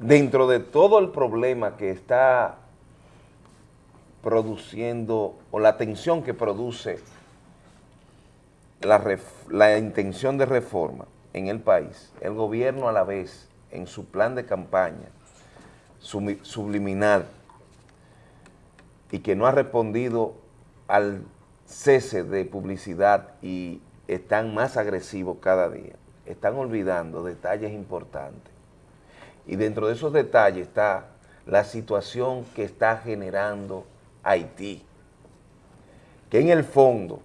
dentro de todo el problema que está produciendo o la tensión que produce la, la, intención de reforma en el país, el gobierno a la vez, en su plan de campaña subliminal, y que no ha respondido al cese de publicidad y están más agresivos cada día, están olvidando detalles importantes. Y dentro de esos detalles está la situación que está generando Haití, que en el fondo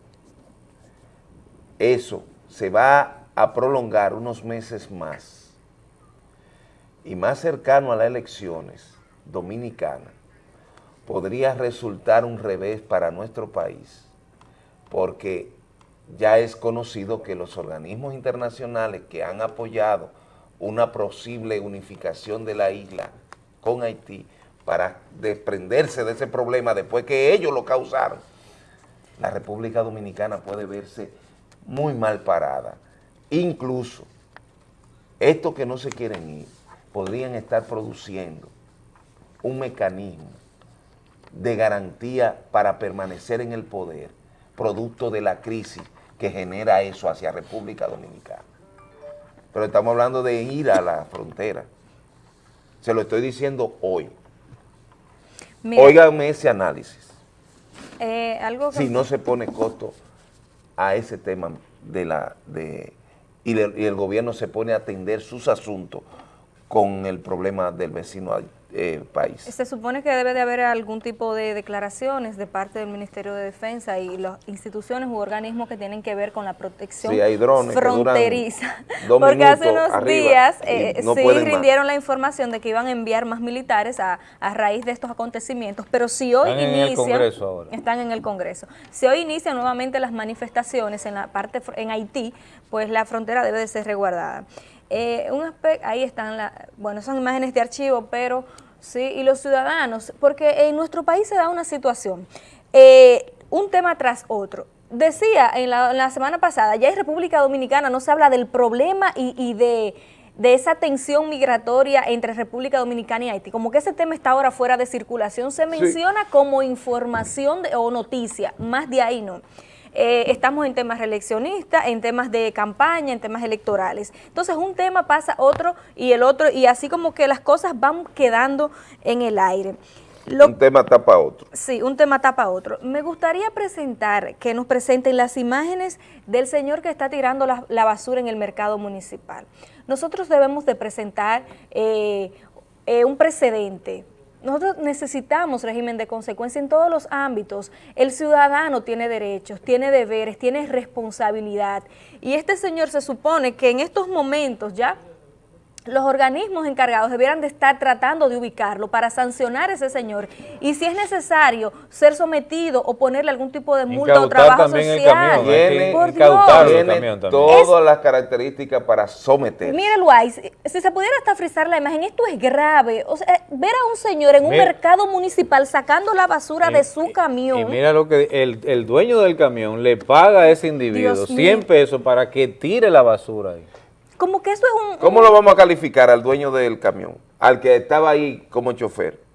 eso se va a prolongar unos meses más y más cercano a las elecciones dominicanas, podría resultar un revés para nuestro país, porque ya es conocido que los organismos internacionales que han apoyado una posible unificación de la isla con Haití para desprenderse de ese problema después que ellos lo causaron, la República Dominicana puede verse muy mal parada. Incluso estos que no se quieren ir podrían estar produciendo un mecanismo de garantía para permanecer en el poder, producto de la crisis que genera eso hacia República Dominicana. Pero estamos hablando de ir a la frontera. Se lo estoy diciendo hoy. Óigame ese análisis. Eh, algo Si no se pone costo a ese tema de la de y, y, el gobierno se pone a atender sus asuntos con el problema del vecino eh, país. Se supone que debe de haber algún tipo de declaraciones de parte del Ministerio de Defensa y las instituciones u organismos que tienen que ver con la protección fronteriza. Porque hace unos días eh, sí rindieron la información de que iban a enviar más militares a, raíz de estos acontecimientos, pero si hoy inician, están en el Congreso, si hoy inician nuevamente las manifestaciones en la parte en Haití, pues la frontera debe de ser resguardada. Eh, un ahí están, la, bueno, son imágenes de archivo, pero sí, y los ciudadanos, porque en nuestro país se da una situación, eh, un tema tras otro. Decía en la, semana pasada, ya en República Dominicana no se habla del problema y, de, esa tensión migratoria entre República Dominicana y Haití, como que ese tema está ahora fuera de circulación, se menciona como información o noticia, más de ahí no. Eh, estamos en temas reeleccionistas, en temas de campaña, en temas electorales. Entonces un tema pasa otro y el otro y así como que las cosas van quedando en el aire. un tema tapa otro. Sí, un tema tapa otro. Me gustaría presentar, que nos presenten las imágenes del señor que está tirando la, basura en el mercado municipal. Nosotros debemos de presentar eh, eh, un precedente nosotros necesitamos régimen de consecuencia en todos los ámbitos. El ciudadano tiene derechos, tiene deberes, tiene responsabilidad. Y este señor se supone que en estos momentos ya los organismos encargados debieran de estar tratando de ubicarlo para sancionar a ese señor y si es necesario ser sometido o ponerle algún tipo de multa o trabajo social. Tiene, por tiene todas las características para someter. Mire, Luis, si se pudiera hasta frizar la imagen, esto es grave. O sea, ver a un señor en un mercado municipal sacando la basura de su camión. Y mira lo que el, el, dueño del camión le paga a ese individuo 100 pesos para que tire la basura ahí. Como que eso es un... ¿Cómo lo vamos a calificar al dueño del camión? Al que estaba ahí como chofer.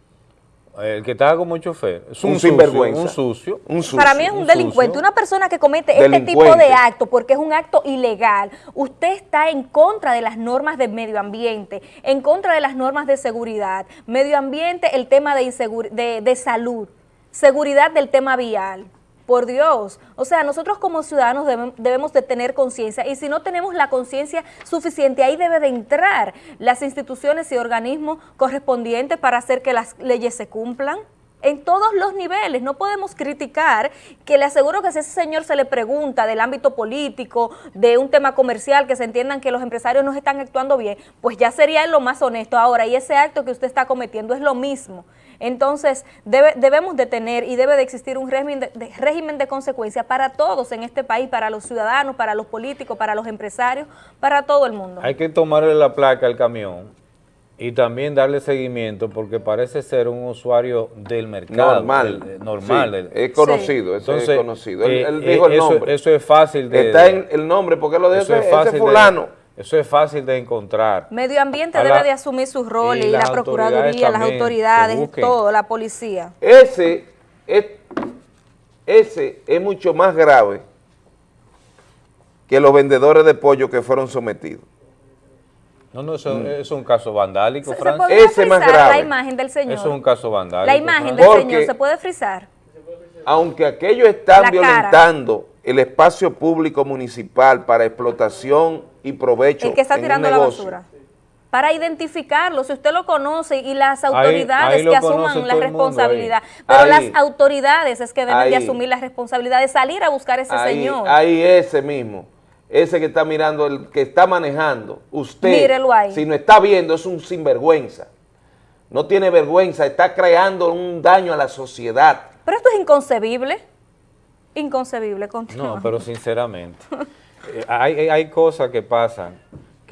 El que estaba como chofer. Es un, sinvergüenza. Un sucio. Para mí es un, delincuente. Una persona que comete este tipo de acto, porque es un acto ilegal. Usted está en contra de las normas de medio ambiente, en contra de las normas de seguridad. Medio ambiente, el tema de, de, de salud. Seguridad del tema vial por Dios. O sea, nosotros como ciudadanos debemos de tener conciencia y si no tenemos la conciencia suficiente, ahí debe de entrar las instituciones y organismos correspondientes para hacer que las leyes se cumplan en todos los niveles. No podemos criticar que le aseguro que si ese señor se le pregunta del ámbito político, de un tema comercial, que se entiendan que los empresarios no están actuando bien, pues ya sería lo más honesto. Ahora, y ese acto que usted está cometiendo es lo mismo. Entonces, debemos de tener y debe de existir un régimen de, régimen de consecuencia para todos en este país, para los ciudadanos, para los políticos, para los empresarios, para todo el mundo. Hay que tomarle la placa al camión y también darle seguimiento porque parece ser un usuario del mercado. Normal. normal. es conocido, eso es conocido. Él, eh, dijo el nombre. Eso es fácil de... Está en el nombre, porque lo dijo ese, fulano. Eso es fácil de encontrar. Medio ambiente debe de asumir sus roles, y, la Procuraduría, las autoridades, todo, la policía. Ese es, ese es mucho más grave que los vendedores de pollo que fueron sometidos. No, no, eso mm. es un caso vandálico, Francis. Ese más grave. la imagen del señor? Eso es un caso vandálico. La imagen del señor, ¿se puede frizar? Aunque aquellos están violentando el espacio público municipal para explotación y provecho El que está tirando la basura. Para identificarlo, si usted lo conoce y las autoridades que asuman la responsabilidad. Pero las autoridades es que deben de asumir la responsabilidad de salir a buscar a ese señor. Ahí ese mismo, ese que está mirando, el que está manejando, usted, si no está viendo, es un sinvergüenza. No tiene vergüenza, está creando un daño a la sociedad. Pero esto es inconcebible. Inconcebible, continúa. No, pero sinceramente, hay, hay cosas que pasan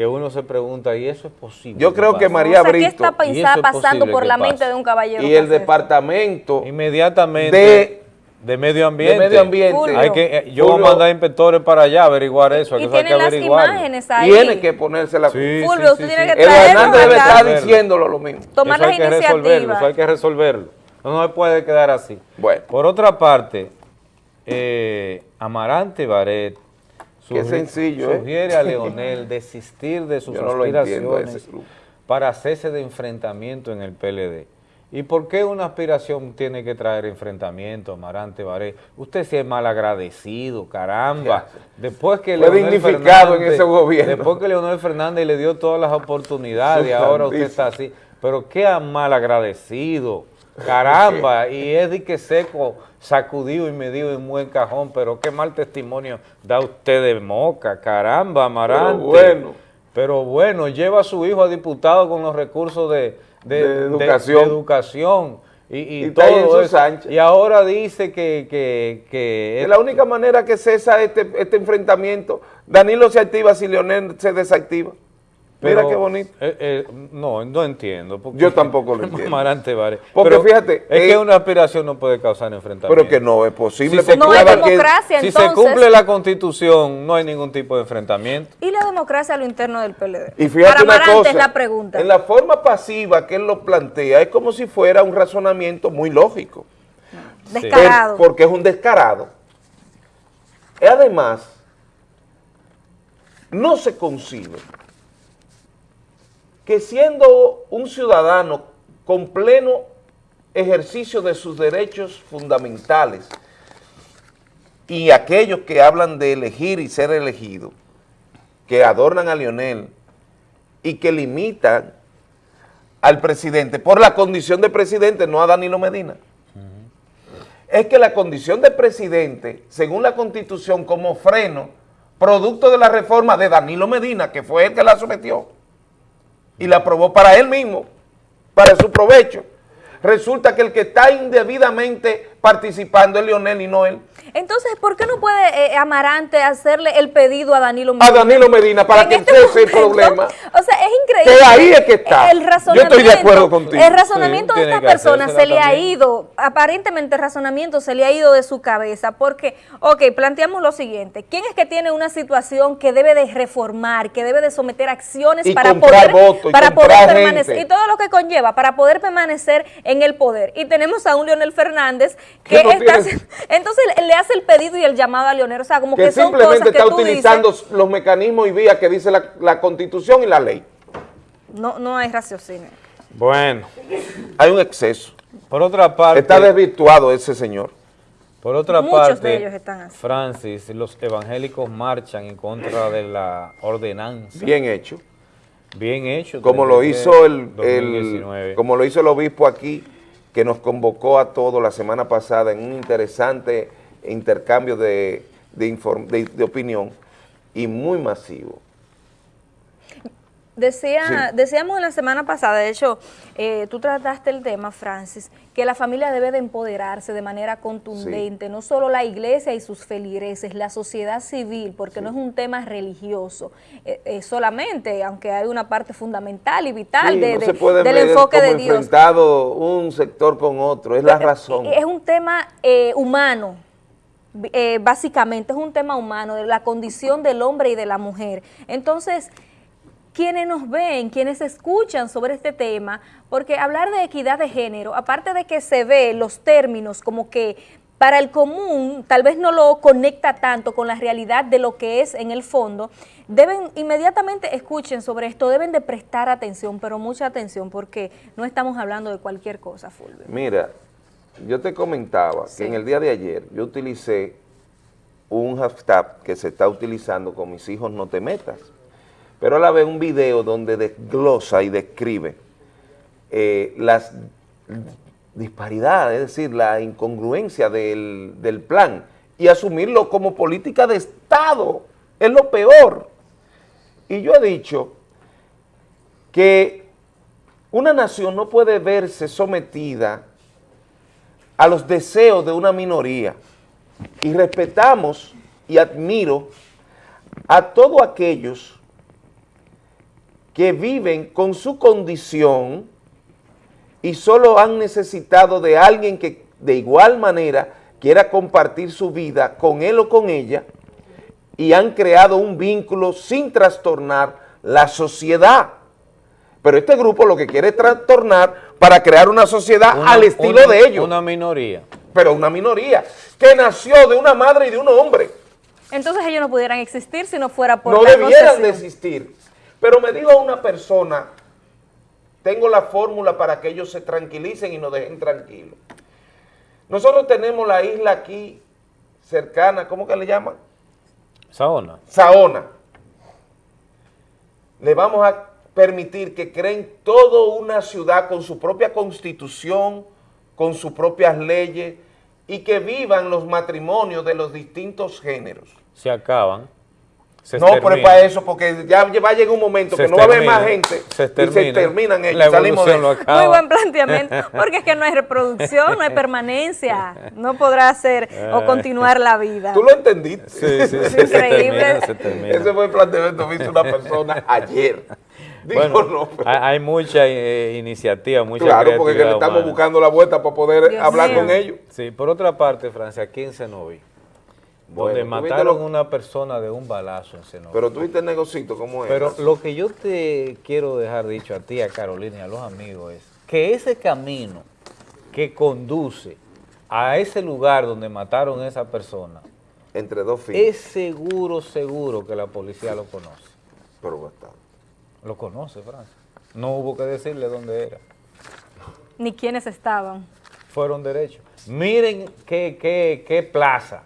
que uno se pregunta, ¿y eso es posible? Yo creo que María Brito... ¿Qué está pasando por la mente de un caballero? Y el departamento... Inmediatamente... De, medio ambiente. De medio ambiente. Hay que, eh, yo voy a mandar inspectores para allá a averiguar eso. Y, tiene las imágenes ahí. Tiene que ponerse la... Sí, Fulvio, usted tiene que El Hernández debe estar diciéndolo lo mismo. Tomar eso las iniciativas. Eso hay que resolverlo. No, no se puede quedar así. Bueno. Por otra parte, eh, Amarante Baret sencillo, ¿eh? sugiere a Leonel desistir de sus aspiraciones para hacerse de enfrentamiento en el PLD. ¿Y por qué una aspiración tiene que traer enfrentamiento, Amarante Baret? Usted sí es mal agradecido, caramba. Después que Leonel Fernández, en ese gobierno. Después que Leonel Fernández le dio todas las oportunidades, ahora usted está así. pero qué mal agradecido, caramba, y es de que seco, sacudido y medido en buen cajón, pero qué mal testimonio da usted de Moca, caramba, Amarante. Pero bueno. Pero bueno, lleva a su hijo a diputado con los recursos de, educación. y, todo eso. Y ahora dice que... que, que es la única manera que cesa este, este enfrentamiento, Danilo se activa si Leonel se desactiva. Mira qué bonito. Eh, eh, no, no entiendo. Yo tampoco lo entiendo. Porque fíjate. Es que una aspiración no puede causar enfrentamiento. Pero que no es posible. Si se, no hay democracia, si se cumple la constitución, no hay ningún tipo de enfrentamiento. ¿Y la democracia a lo interno del PLD? Y fíjate una cosa, es la pregunta. En la forma pasiva que él lo plantea, es como si fuera un razonamiento muy lógico. Descarado. porque es un descarado. Y además, no se concibe que siendo un ciudadano con pleno ejercicio de sus derechos fundamentales y aquellos que hablan de elegir y ser elegido, que adornan a Lionel y que limitan al presidente por la condición de presidente, no a Danilo Medina. Es que la condición de presidente, según la constitución, como freno, producto de la reforma de Danilo Medina, que fue el que la sometió, y la aprobó para él mismo, para su provecho. Resulta que el que está indebidamente participando es Leonel y no él. Entonces, ¿por qué no puede eh, Amarante hacerle el pedido a Danilo Medina? A Danilo Medina para que este cese el problema. O sea, es increíble. Que ahí es que está. El razonamiento, Yo estoy de acuerdo contigo. El razonamiento de esta persona se le ha ido, aparentemente el razonamiento se le ha ido de su cabeza, porque, ok, planteamos lo siguiente, ¿quién es que tiene una situación que debe de reformar, que debe de someter acciones para poder, para poder permanecer, y todo lo que conlleva, para poder permanecer en el poder? Y tenemos a un Leonel Fernández que está, entonces le hace el pedido y el llamado a Leonel, o sea, como que, simplemente está utilizando los mecanismos y vías que dice la, Constitución y la ley. No, no hay raciocinio. Bueno. Hay un exceso. Por otra parte... Está desvirtuado ese señor. Por otra parte, de ellos están así. Francis, los evangélicos marchan en contra de la ordenanza. Bien hecho. Bien hecho. Como lo hizo el, el, como lo hizo el obispo aquí, que nos convocó a todos la semana pasada en un interesante intercambio de, de, opinión y muy masivo. Decía, Decíamos en la semana pasada, de hecho, eh, tú trataste el tema, Francis, que la familia debe de empoderarse de manera contundente, no solo la iglesia y sus feligreses, la sociedad civil, porque no es un tema religioso eh, solamente, aunque hay una parte fundamental y vital de, del enfoque de Dios. enfrentado un sector con otro, es la razón. Es un tema eh, básicamente, es un tema humano, de la condición del hombre y de la mujer. Entonces, quienes nos ven, quienes escuchan sobre este tema, porque hablar de equidad de género, aparte de que se ve los términos como que para el común tal vez no lo conecta tanto con la realidad de lo que es en el fondo, deben inmediatamente escuchen sobre esto, deben de prestar atención, pero mucha atención porque no estamos hablando de cualquier cosa, Fulvio. Mira, yo te comentaba que en el día de ayer yo utilicé un hashtag que se está utilizando con mis hijos no te metas, pero a la vez un video donde desglosa y describe eh, las disparidades, es decir, la incongruencia del, del plan y asumirlo como política de Estado, es lo peor. Y yo he dicho que una nación no puede verse sometida a los deseos de una minoría y respetamos y admiro a todos aquellos que viven con su condición y solo han necesitado de alguien que de igual manera quiera compartir su vida con él o con ella y han creado un vínculo sin trastornar la sociedad. Pero este grupo lo que quiere es trastornar para crear una sociedad al estilo de ellos. Una minoría. Pero una minoría que nació de una madre y de un hombre. Entonces ellos no pudieran existir si no fuera por No debieran de existir. Pero me dijo una persona, tengo la fórmula para que ellos se tranquilicen y nos dejen tranquilos. Nosotros tenemos la isla aquí cercana, ¿cómo que le llaman? Saona. Saona. Le vamos a permitir que creen toda una ciudad con su propia constitución, con sus propias leyes y que vivan los matrimonios de los distintos géneros. Se acaban. no, pero es para eso, porque ya va a llegar un momento que no va a haber más gente se y se terminan ellos. Salimos de Muy buen planteamiento, porque es que no hay reproducción, no hay permanencia, no podrá hacer o ah. continuar la vida. ¿Tú lo entendiste? Sí, sí, sí. Increíble. Ese fue el planteamiento que hizo una persona ayer. Bueno, hay, mucha eh, iniciativa, mucha Claro, porque le estamos buscando la vuelta para poder hablar con ellos. Sí, por otra parte, Francia, aquí en Senoví, donde mataron a una persona de un balazo en Senoví. Pero tuviste el negocito, ¿cómo es? Pero lo que yo te quiero dejar dicho a ti, a Carolina y a los amigos es que ese camino que conduce a ese lugar donde mataron a esa persona, entre dos fines. Es seguro, seguro que la policía lo conoce. Pero bastante. Lo conoce, Francia. No hubo que decirle dónde era. Ni quiénes estaban. Fueron derechos. Miren qué, qué, qué plaza.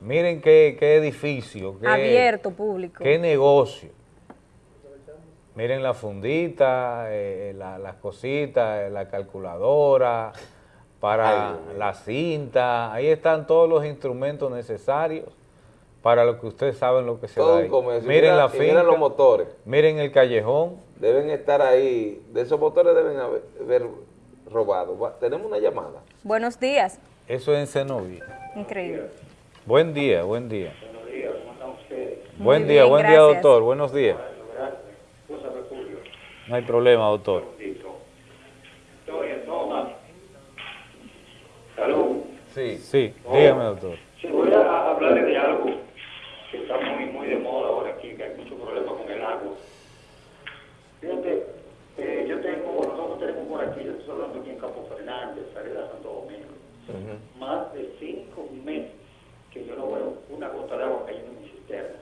Miren qué, qué edificio. Qué, Abierto, público. Qué negocio. Miren la fundita, eh, las cositas, eh, la calculadora, para la cinta. Ahí están todos los instrumentos necesarios para lo que ustedes saben lo que se da ahí. Miren la finca, miren los motores. Miren el callejón. Deben estar ahí, de esos motores deben haber, robado. Tenemos una llamada. Buenos días. Eso es en Cenoví. Increíble. Buen día, buen día. Buenos días, ¿cómo están ustedes? Buen día, buen día, doctor. Buenos días. No hay problema, doctor. Salud. Sí. Sí, dígame, doctor. Sí, voy a hablarle de algo está muy, muy de moda ahora aquí, que hay mucho problema con el agua. Fíjate, eh, yo tengo, nosotros tenemos estoy hablando aquí en Campo Fernández, Santo Domingo, más de cinco meses que yo no veo una gota de agua cayendo en mi cisterna.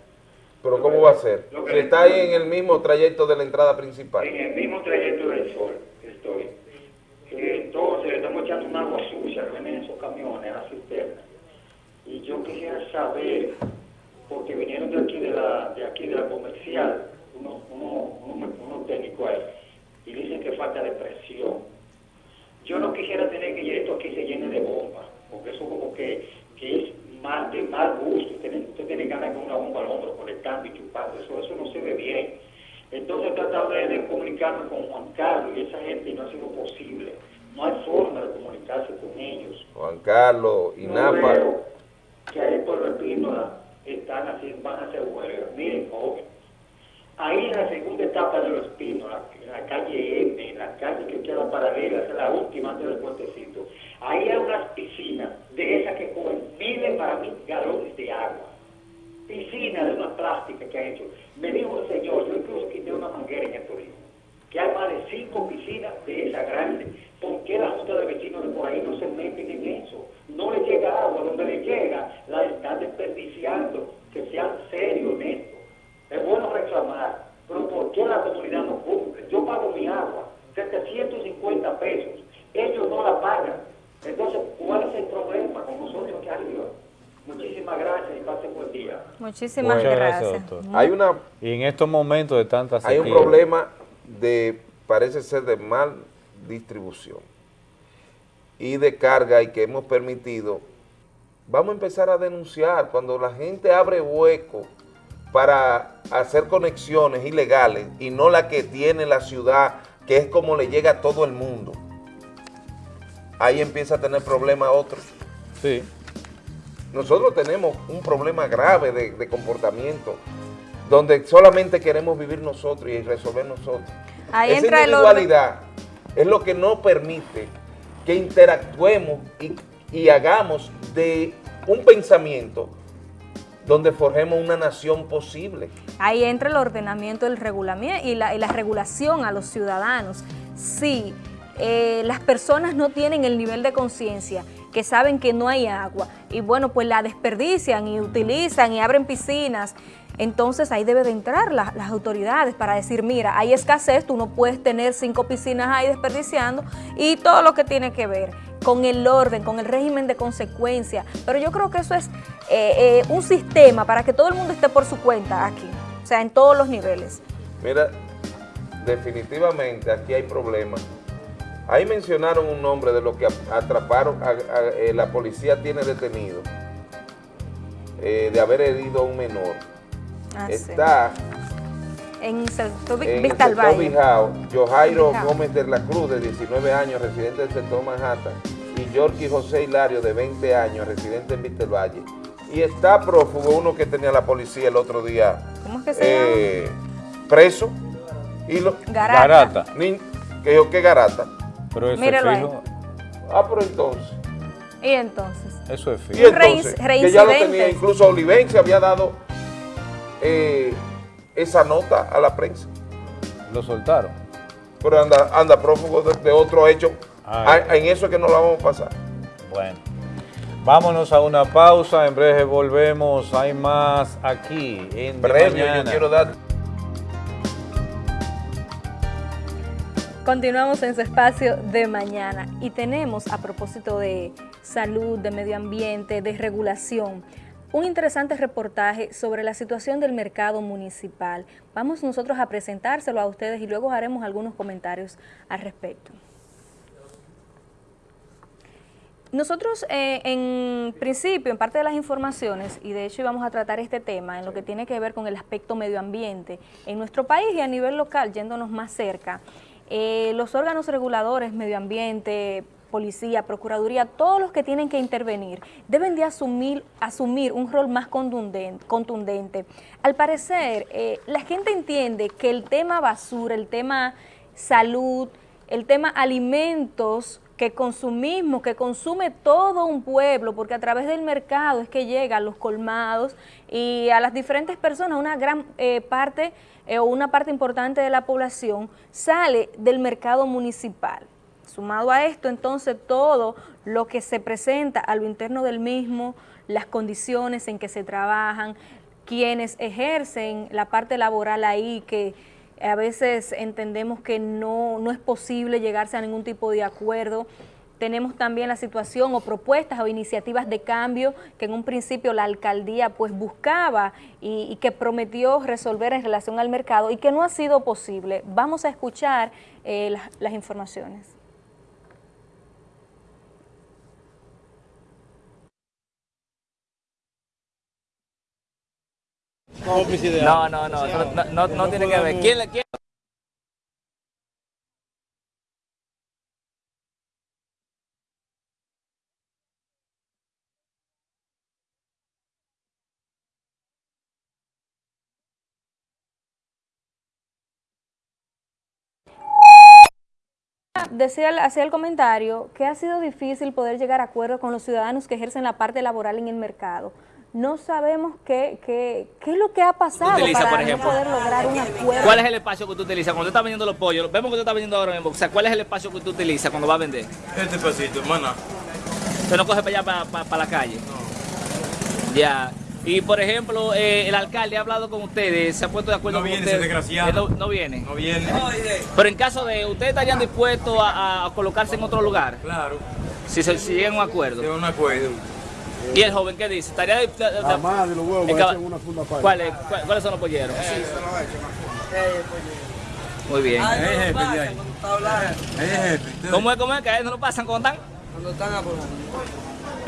¿Pero cómo va a ser? Si está ahí en el mismo trayecto de la entrada principal. En el mismo trayecto del sol estoy. Entonces le estamos echando un agua sucia que vienen esos camiones a la cisterna. Y yo quisiera saber porque vinieron de aquí de la, de aquí de la comercial, unos uno, uno, uno técnicos ahí, y dicen que falta de presión. Yo no quisiera tener que esto aquí se llene de bomba, porque eso como que, que es mal, de mal gusto. Usted, tiene ganas de una bomba al hombro conectando y chupando, eso, eso no se ve bien. Entonces he tratado de, comunicarme con Juan Carlos y esa gente y no ha sido posible. No hay forma de comunicarse con ellos. Juan Carlos y no Napa. Que hay por el están haciendo, van a hacer huelga. Miren, joven, ahí en la segunda etapa de los pinos, en la calle M, en la calle que queda paralela, es la última antes del puentecito, ahí hay unas piscinas de esas que cogen miles para mí galones de agua. Piscina de una plástica que ha hecho. Me dijo el señor, yo incluso quité una manguera en el turismo, que hay más de cinco piscinas de esa grande. ¿Por qué la Junta de Vecinos de por ahí no se meten en eso? no le llega agua, donde le llega la están desperdiciando, que sean serios en esto. Es bueno reclamar, pero ¿por qué la comunidad no cumple? Yo pago mi agua, 750 pesos, ellos no la pagan. Entonces, ¿cuál es el problema con nosotros aquí arriba? Muchísimas gracias y pasen buen día. Muchísimas gracias. Hay una, y en estos momentos de tantas Hay un problema de, parece ser de mal distribución y de carga y que hemos permitido, vamos a empezar a denunciar cuando la gente abre hueco para hacer conexiones ilegales y no la que tiene la ciudad, que es como le llega a todo el mundo. Ahí empieza a tener problemas otros. Sí. Nosotros tenemos un problema grave de, comportamiento, donde solamente queremos vivir nosotros y resolver nosotros. Ahí Esa entra individualidad es lo que no permite que interactuemos y, hagamos de un pensamiento donde forjemos una nación posible. Ahí entra el ordenamiento el regulamiento y la, regulación a los ciudadanos. Si eh, las personas no tienen el nivel de conciencia, que saben que no hay agua, y bueno, pues la desperdician y utilizan y abren piscinas, entonces ahí debe de entrar las autoridades para decir, mira, hay escasez, tú no puedes tener cinco piscinas ahí desperdiciando y todo lo que tiene que ver con el orden, con el régimen de consecuencia. Pero yo creo que eso es eh, eh, un sistema para que todo el mundo esté por su cuenta aquí, o sea, en todos los niveles. Mira, definitivamente aquí hay problemas. Ahí mencionaron un nombre de lo que atraparon, eh, la policía tiene detenido, de haber herido a un menor. Ah, Está en el sector, Bijao, Gómez de la Cruz, de 19 años, residente del sector Manhattan, y Yorky José Hilario, de 20 años, residente en Vista Valle. Y está prófugo uno que tenía la policía el otro día. ¿Cómo es que se eh, Preso. Y lo, garata. que yo, ¿qué garata? Pero eso es fijo. Ah, pero entonces. ¿Y entonces? Eso es fijo. Y entonces, que ya lo tenía, incluso Olivense había dado eh, esa nota a la prensa. Lo soltaron. Pero anda, anda prófugo de, otro hecho. Ah, en eso es que no lo vamos a pasar. Bueno. Vámonos a una pausa, en breve volvemos, hay más aquí en Breve, yo quiero dar... Continuamos en su espacio de mañana y tenemos, a propósito de salud, de medio ambiente, de regulación, un interesante reportaje sobre la situación del mercado municipal. Vamos nosotros a presentárselo a ustedes y luego haremos algunos comentarios al respecto. Nosotros eh, en principio, en parte de las informaciones, y de hecho íbamos a tratar este tema en lo que tiene que ver con el aspecto medio ambiente en nuestro país y a nivel local, yéndonos más cerca, eh, los órganos reguladores, medio ambiente, policía, procuraduría, todos los que tienen que intervenir, deben de asumir, asumir un rol más contundente. Al parecer, eh, la gente entiende que el tema basura, el tema salud, el tema alimentos, que consumimos, que consume todo un pueblo, porque a través del mercado es que llegan los colmados y a las diferentes personas, una gran eh, parte eh, o una parte importante de la población sale del mercado municipal. Sumado a esto, entonces, todo lo que se presenta a lo interno del mismo, las condiciones en que se trabajan, quienes ejercen la parte laboral ahí, que a veces entendemos que no, no es posible llegarse a ningún tipo de acuerdo, tenemos también la situación o propuestas o iniciativas de cambio que en un principio la alcaldía pues buscaba y, que prometió resolver en relación al mercado y que no ha sido posible. Vamos a escuchar eh, las informaciones. No, no, no, no, no, no tiene que ver. ¿Quién, quién? decía, hacía el comentario que ha sido difícil poder llegar a acuerdo con los ciudadanos que ejercen la parte laboral en el mercado no sabemos qué, qué, qué es lo que ha pasado para poder lograr un acuerdo. ¿Cuál es el espacio que tú utilizas cuando tú estás vendiendo los pollos? Vemos que tú estás vendiendo ahora mismo. O sea, ¿cuál es el espacio que tú utilizas cuando vas a vender? Este pasito, hermano. ¿Usted no coge para allá, para, la calle? No. Ya. Y por ejemplo, eh, el alcalde ha hablado con ustedes, se ha puesto de acuerdo no con viene, desgraciado. No, no, viene. No viene. Pero en caso de, ¿ustedes estarían dispuestos a, colocarse en otro lugar? Claro. Si se si llegan a un acuerdo. Si un acuerdo. ¿Y el joven qué dice? ¿Estaría de, de, de, más de los huevos una funda ¿Cuáles, ¿Cuáles son los polleros? Sí, se lo he hecho Muy bien. Es jefe. ¿Cómo es, cómo es? ¿Que no lo pasan cuando están? Cuando están apurando.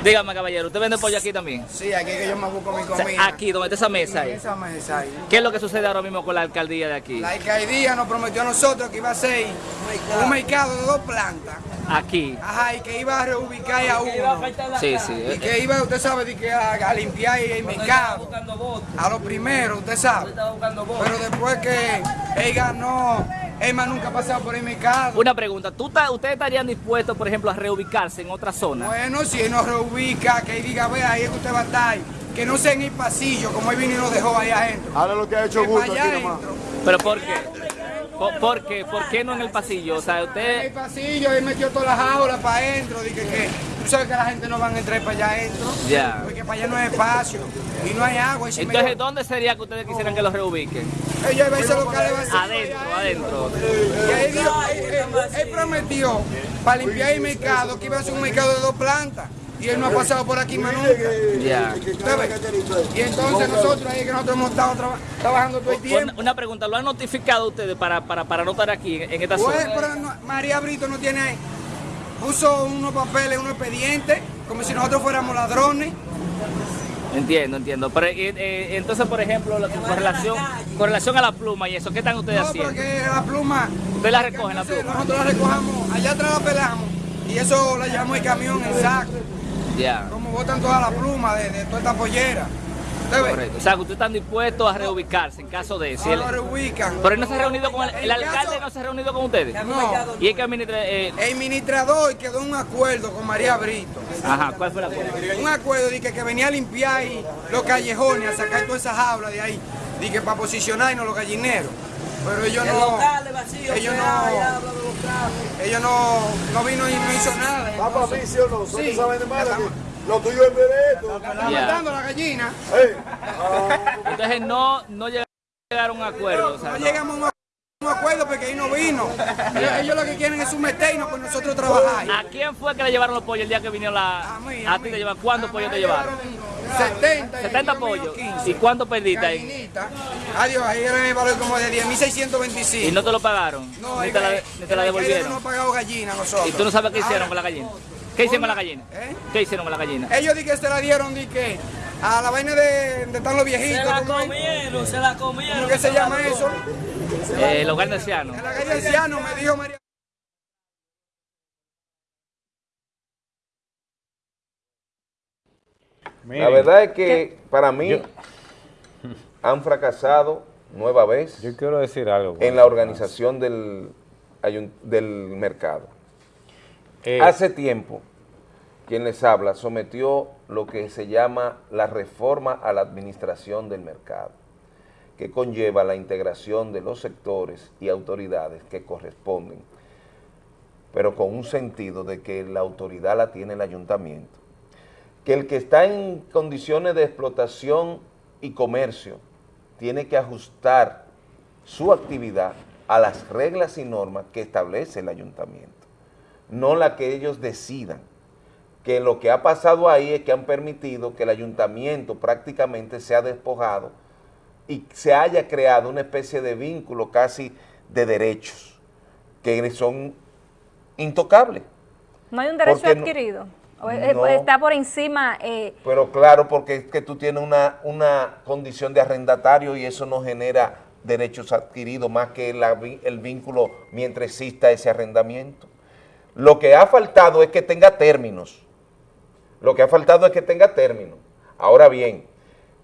Dígame, caballero, ¿usted vende pollo aquí también? Sí, aquí es que yo me busco mi comida. aquí, donde está esa mesa ahí. esa mesa ahí. ¿Qué es lo que sucede ahora mismo con la alcaldía de aquí? La alcaldía nos prometió a nosotros que iba a ser un mercado de dos plantas. Aquí. Ajá, y que iba a reubicar a uno. Sí, sí. Y que iba, usted sabe, que a, limpiar el mercado. A lo primero, usted sabe. Pero después que él ganó Emma nunca ha pasado por el mercado. Una pregunta, ¿tú ¿ustedes estarían dispuestos, por ejemplo, a reubicarse en otra zona? Bueno, si él nos reubica, que él diga, vea, ahí es que usted va a estar, que no sea en el pasillo, como él vino y nos dejó ahí adentro. Ahora lo que ha hecho gusto aquí nomás. ¿Pero por qué? ¿Por, qué? ¿Por qué no en el pasillo? O sea, usted... En el pasillo, él metió todas las aulas para adentro, dije que tú sabes que la gente no va a entrar para allá adentro. Ya. Porque para allá no hay espacio y no hay agua. Entonces, ¿dónde sería que ustedes quisieran que los reubiquen? Ellos a locales Adentro, adentro. Y ahí dijo, él, prometió para limpiar el mercado que iba a ser un mercado de dos plantas. Y él no ha pasado por aquí más nunca. Ya. Y entonces nosotros ahí que nosotros hemos estado trabajando todo el tiempo. Una, pregunta, ¿lo han notificado ustedes para, para, para no estar aquí en, esta pues, zona? María Brito no tiene, puso unos papeles, unos expedientes, como si nosotros fuéramos ladrones. Entiendo, entiendo. Pero eh, eh, entonces, por ejemplo, con relación, con relación a la pluma y eso, ¿qué están ustedes haciendo? No, porque la pluma... ¿Ustedes la recogen, la pluma? Nosotros la recogemos, allá atrás la pelamos y eso la llevamos el camión en saco. Ya. Como botan toda la pluma de, de toda esta pollera. Correcto. O sea, que ustedes están dispuestos a reubicarse en caso de... Si no, reubican. Pero él no se ha reunido con el, el, alcalde, no se ha reunido con ustedes. No. ¿Y el que administra, eh... El administrador quedó un acuerdo con María Brito. Ajá, ¿cuál fue el acuerdo? Un acuerdo de que, que venía a limpiar ahí los callejones, a sacar toda esa jaula de ahí. Dije para posicionarnos los gallineros. Pero ellos no. ellos no. Ellos no, no vino y no hizo nada. Va para mí, ¿sí o no? Sí. saben de más lo tuyo es derecho. Están matando la gallina. Entonces no, no llegaron a un acuerdo. O sea, no, llegamos a un acuerdo porque ahí no vino. Ellos, lo que quieren es un meternos con nosotros trabajar. ¿A quién fue que le llevaron los pollos el día que vinieron la... A, ti te llevan, ¿cuántos pollos te llevaron? 70. 70 pollos. ¿Y cuánto perdiste ahí? Adiós, ahí era el valor como de 10.625. ¿Y no te lo pagaron? No, ni te, la, ni te la devolvieron. No pagado gallina nosotros. ¿Y tú no sabes qué hicieron con la gallina? ¿Qué hicieron con la gallina? ¿Eh? ¿Qué hicieron con la gallina? Ellos di que se la dieron, di que a la vaina de, de están los viejitos. Se la comieron, se la comieron. ¿Cómo que se, llama eso? Eh, el hogar de ancianos. Me dijo María. La verdad es que para mí han fracasado nueva vez. Yo quiero decir algo. En la organización del, del mercado. Eh, Hace tiempo, quien les habla sometió lo que se llama la reforma a la administración del mercado, que conlleva la integración de los sectores y autoridades que corresponden, pero con un sentido de que la autoridad la tiene el ayuntamiento, que el que está en condiciones de explotación y comercio tiene que ajustar su actividad a las reglas y normas que establece el ayuntamiento no la que ellos decidan. Que lo que ha pasado ahí es que han permitido que el ayuntamiento prácticamente sea despojado y se haya creado una especie de vínculo casi de derechos que son intocables. No hay un derecho adquirido. está por encima. Eh, pero claro, porque es que tú tienes una, una condición de arrendatario y eso no genera derechos adquiridos más que el vínculo mientras exista ese arrendamiento. Lo que ha faltado es que tenga términos. Lo que ha faltado es que tenga términos. Ahora bien,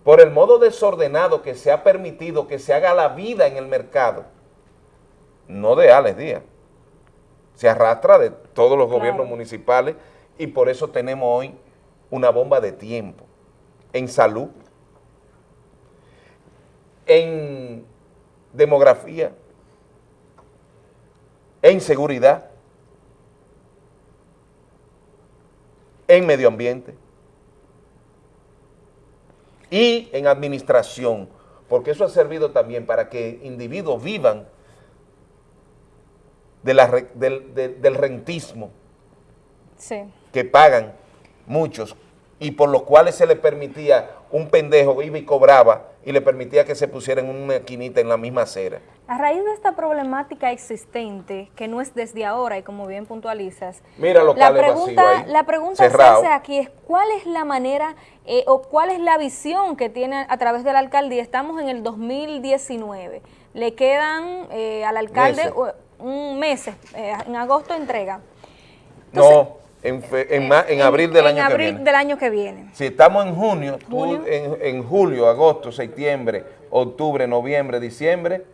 por el modo desordenado que se ha permitido que se haga la vida en el mercado, no de Alex Díaz, se arrastra de todos los gobiernos municipales y por eso tenemos hoy una bomba de tiempo en salud, en demografía, en seguridad, en medio ambiente y en administración, porque eso ha servido también para que individuos vivan de la, del, del, rentismo que pagan muchos y por los cuales se le permitía, un pendejo iba y cobraba y le permitía que se pusiera en una esquinita en la misma acera. A raíz de esta problemática existente, que no es desde ahora y como bien puntualizas, Mira la pregunta, la pregunta se hace aquí es cuál es la manera eh, o cuál es la visión que tiene a través de la alcaldía. Estamos en el 2019, le quedan eh, al alcalde un mes, eh, en agosto entrega. no, en, en, abril del año que viene. del año que viene. Si estamos en junio, en, julio, agosto, septiembre, octubre, noviembre, diciembre,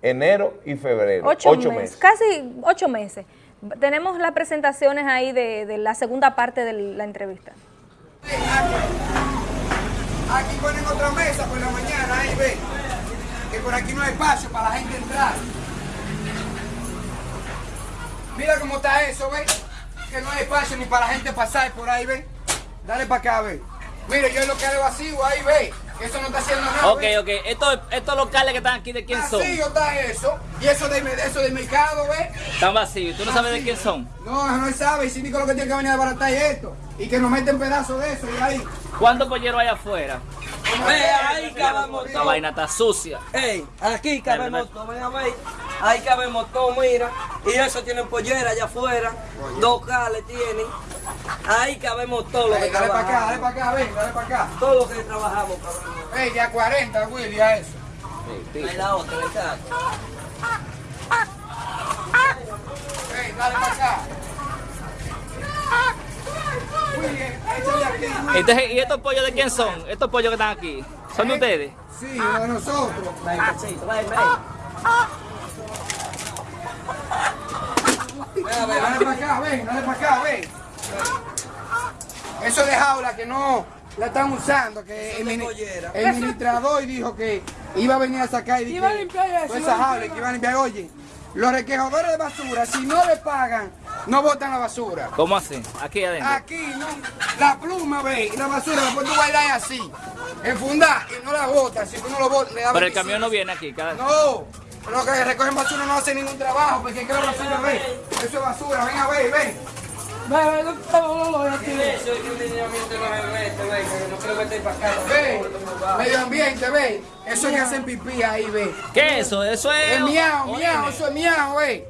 enero y febrero. Ocho, meses, Casi ocho meses. Tenemos las presentaciones ahí de, la segunda parte de la entrevista. Aquí ponen otra mesa por la mañana, ahí ve, que por aquí no hay espacio para la gente entrar. Mira cómo está eso, ve que no hay espacio ni para la gente pasar por ahí, ve. Dale para acá, ve. Mire, yo lo que hago vacío, ahí, ve. eso no está haciendo nada. Ok, ok. Estos, estos locales que están aquí, ¿de quién son? Vacío está eso. Y eso de, eso del mercado, ¿ves? Están vacíos. ¿Tú no sabes de quién son? No, no sabe. Y síndico lo que tiene que venir a baratar es esto. Y que nos meten pedazos de eso y ahí. ¿Cuántos polleros hay afuera? Ve, ahí cabemos La vaina está sucia. Ey, aquí cabemos todo, ven a ver. Ahí cabemos todo, mira. Y eso tienen pollera allá afuera. Dos cales tienen. Ahí cabemos todo lo que Ey, dale para acá, dale para acá, ven, dale para acá. Todo lo que trabajamos, cabrón. Ey, ya 40, Willy, a eso. Ahí la otra, ¿verdad? Ey, dale para acá. Entonces, ¿y estos pollos de quién son? Estos pollos que están aquí. ¿Son de ustedes? Sí, de nosotros. Ven, cachito, ven, ven. Dale para acá, ven, dale para acá, ven. Eso de jaula que no la están usando, que el, el dijo que iba a venir a sacar y dije, Iba a limpiar eso, esa jaula que iba a limpiar. Oye, los requejadores de basura, si no le pagan, no botan la basura. ¿Cómo así? Aquí adentro. Aquí, la pluma, ve, y la basura, después tú bailas así, enfundar y no la botas, si tú no lo botas, le da Pero el 25. camión no viene aquí. Cada... No, los que recogen basura no hacen ningún trabajo, porque es que la basura, ve, eso es basura, ven a ver, ven. Ven, ven, no, no, no, no, aquí. Eso es que un lineamiento no se mete, ven, que no quiero meter para acá. Ve, medio ambiente, ve, eso es que hacen pipí ahí, ve. ¿Qué es eso? Eso es... Es miau, miau, eso es miau, ve.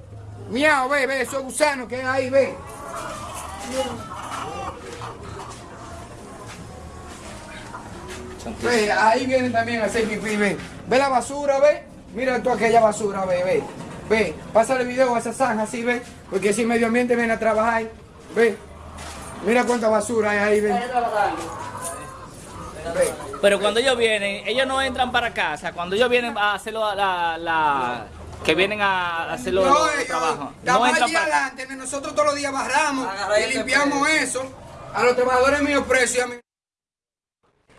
Miau, ve, ve, eso es gusano que hay ahí, ve. Ve, ahí vienen también a hacer pipí, ve. Ve la basura, ve. Mira tú aquella basura, ve, ve. Ve, pásale video a esa zanja así, ve. Porque si medio ambiente viene a trabajar, ve. Mira cuánta basura hay ahí, ve. Ve. Pero cuando ellos vienen, ellos no entran para casa. Cuando ellos vienen a hacerlo, la, la, que vienen a hacerlo No, los ellos, trabajos, no allí para adelante, nosotros todos los días barramos y limpiamos eso. A los trabajadores míos precios y a mí.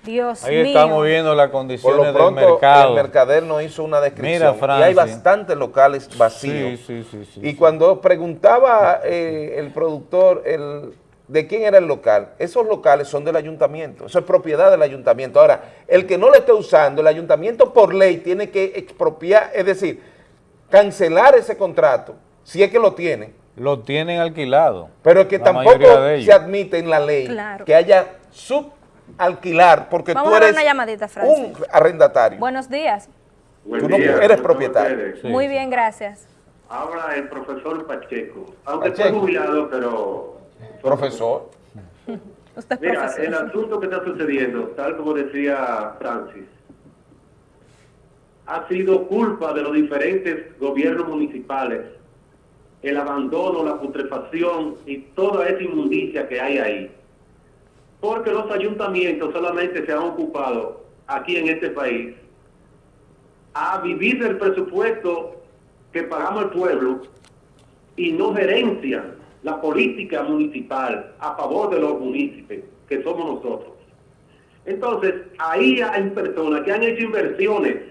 Dios Ahí mío. estamos viendo las Por condiciones del mercado. el mercader nos hizo una descripción Mira, y hay bastantes locales vacíos. Sí, sí, sí, sí, y sí. cuando preguntaba eh, el productor el, de quién era el local, esos locales son del ayuntamiento, eso es propiedad del ayuntamiento. Ahora, el que no lo esté usando, el ayuntamiento por ley tiene que expropiar, es decir, cancelar ese contrato, si es que lo tiene. Lo tienen alquilado. Pero es que tampoco se admite en la ley Claro. que haya subalquilar, porque Vamos tú eres una llamadita, Francis. un arrendatario. Buenos días. Tú no eres propietario. Muy bien, gracias. Habla el profesor Pacheco, aunque Pacheco. fue jubilado, pero... Profesor. Usted es Mira, profesor. el asunto que está sucediendo, tal como decía Francis, ha sido culpa de los diferentes gobiernos municipales, el abandono, la putrefacción y toda esa inmundicia que hay ahí. Porque los ayuntamientos solamente se han ocupado aquí en este país a vivir del presupuesto que pagamos el pueblo y no gerencian la política municipal a favor de los municipios, que somos nosotros. Entonces, ahí hay personas que han hecho inversiones,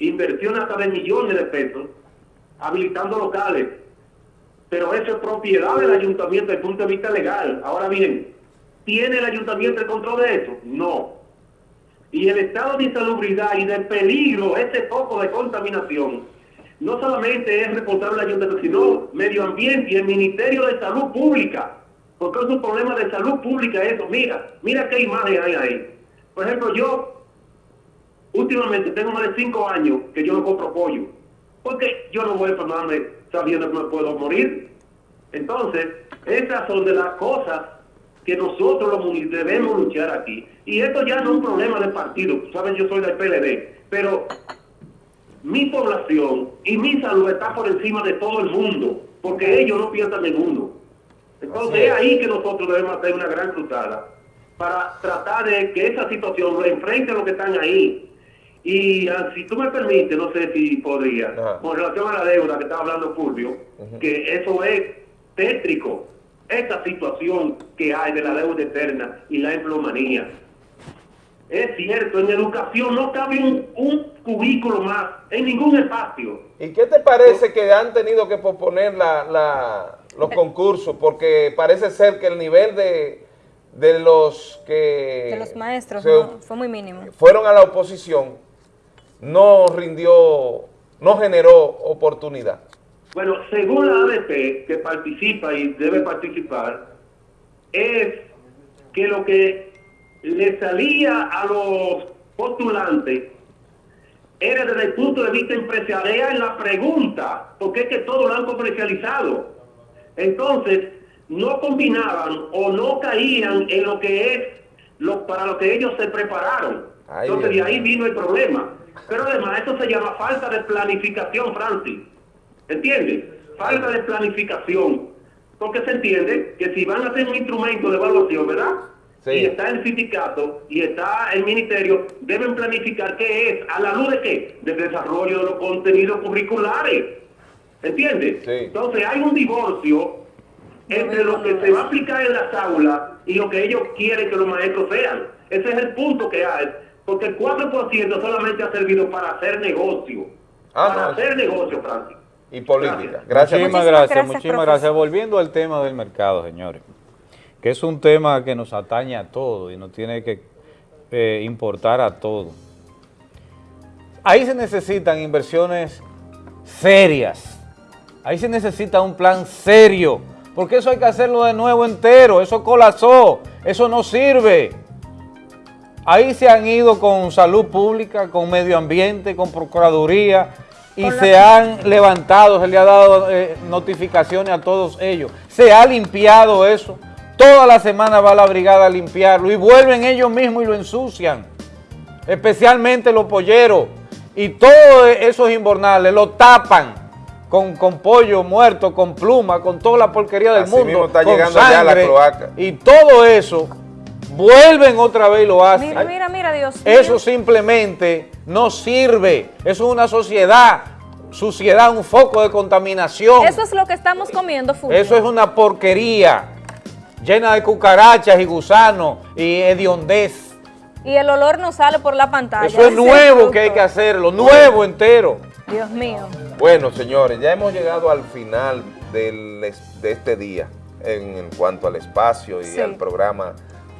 inversiones hasta de millones de pesos, habilitando locales, pero eso es propiedad del ayuntamiento desde el punto de vista legal. Ahora bien, ¿tiene el ayuntamiento el control de eso? No. Y el estado de insalubridad y de peligro, ese foco de contaminación, no solamente es responsable del ayuntamiento, sino medio ambiente y el Ministerio de Salud Pública, porque es un problema de salud pública eso. Mira, mira qué imagen hay ahí. Por ejemplo, yo últimamente tengo más de cinco años que yo no compro pollo, porque yo no voy a enfermarme sabiendo que me puedo morir. Entonces, esas son de las cosas que nosotros los municipios debemos luchar aquí. Y esto ya no es un problema de partido, saben, yo soy del PLD, pero mi población y mi salud está por encima de todo el mundo, porque ellos no piensan en uno. Entonces es ahí que nosotros debemos hacer una gran cruzada para tratar de que esa situación lo enfrente a los que están ahí. Y ah, si tú me permites, no sé si podría, con relación a la deuda que estaba hablando Fulvio, que eso es tétrico, esta situación que hay de la deuda eterna y la empleomanía. Es cierto, en educación no cabe un, un cubículo más en ningún espacio. ¿Y qué te parece que han tenido que posponer la, la- los concursos? Porque parece ser que el nivel de, de los que... De los maestros, fue muy mínimo. Fueron a la oposición, no rindió, no generó oportunidad. Bueno, según la ADP, que participa y debe participar, es que lo que le salía a los postulantes era desde el punto de vista empresarial en la pregunta, porque es que todo lo han comercializado. Entonces, no combinaban o no caían en lo que es lo, para lo que ellos se prepararon. Entonces, de ahí vino el problema. Pero además, eso se llama falta de planificación, Francis. ¿Entiendes? Falta de planificación. Porque se entiende que si van a hacer un instrumento de evaluación, ¿verdad? Y está el sindicato y está el ministerio, deben planificar qué es, a la luz de qué? Del desarrollo de los contenidos curriculares. ¿Entiendes? Entonces hay un divorcio entre lo que se va a aplicar en las aulas y lo que ellos quieren que los maestros sean. Ese es el punto que hay. Porque el 4% solamente ha servido para hacer negocio. Ah, para hacer negocio, Francis. Y política. Gracias. Muchísimas, gracias, muchísimas gracias. Volviendo al tema del mercado, señores, que es un tema que nos atañe a todos y nos tiene que eh, importar a todos. Ahí se necesitan inversiones serias, ahí se necesita un plan serio, porque eso hay que hacerlo de nuevo entero, eso colapsó, eso no sirve. Ahí se han ido con salud pública, con medio ambiente, con procuraduría, y se han levantado, se le ha dado eh, notificaciones a todos ellos. Se ha limpiado eso. Toda la semana va la brigada a limpiarlo y vuelven ellos mismos y lo ensucian. Especialmente los polleros. Y todos esos invernales lo tapan con, con pollo muerto, con pluma, con toda la porquería del mundo. Mismo está llegando ya la cloaca. Y todo eso vuelven otra vez y lo hacen. Mira, mira, mira, Dios Eso simplemente no sirve. Eso es una sociedad, suciedad, un foco de contaminación. Eso es lo que estamos comiendo, Eso es una porquería llena de cucarachas y gusanos y hediondez. Y el olor no sale por la pantalla. Eso es nuevo que hay que hacerlo, nuevo entero. Dios mío. Bueno, señores, ya hemos llegado al final de este día en, cuanto al espacio y al programa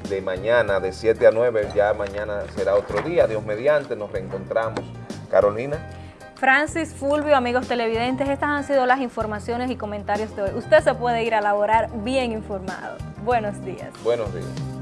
de mañana, de 7 a 9, ya mañana será otro día, Dios mediante, nos reencontramos. Carolina. Francis Fulvio, amigos televidentes, estas han sido las informaciones y comentarios de hoy. Usted se puede ir a laborar bien informado. Buenos días. Buenos días.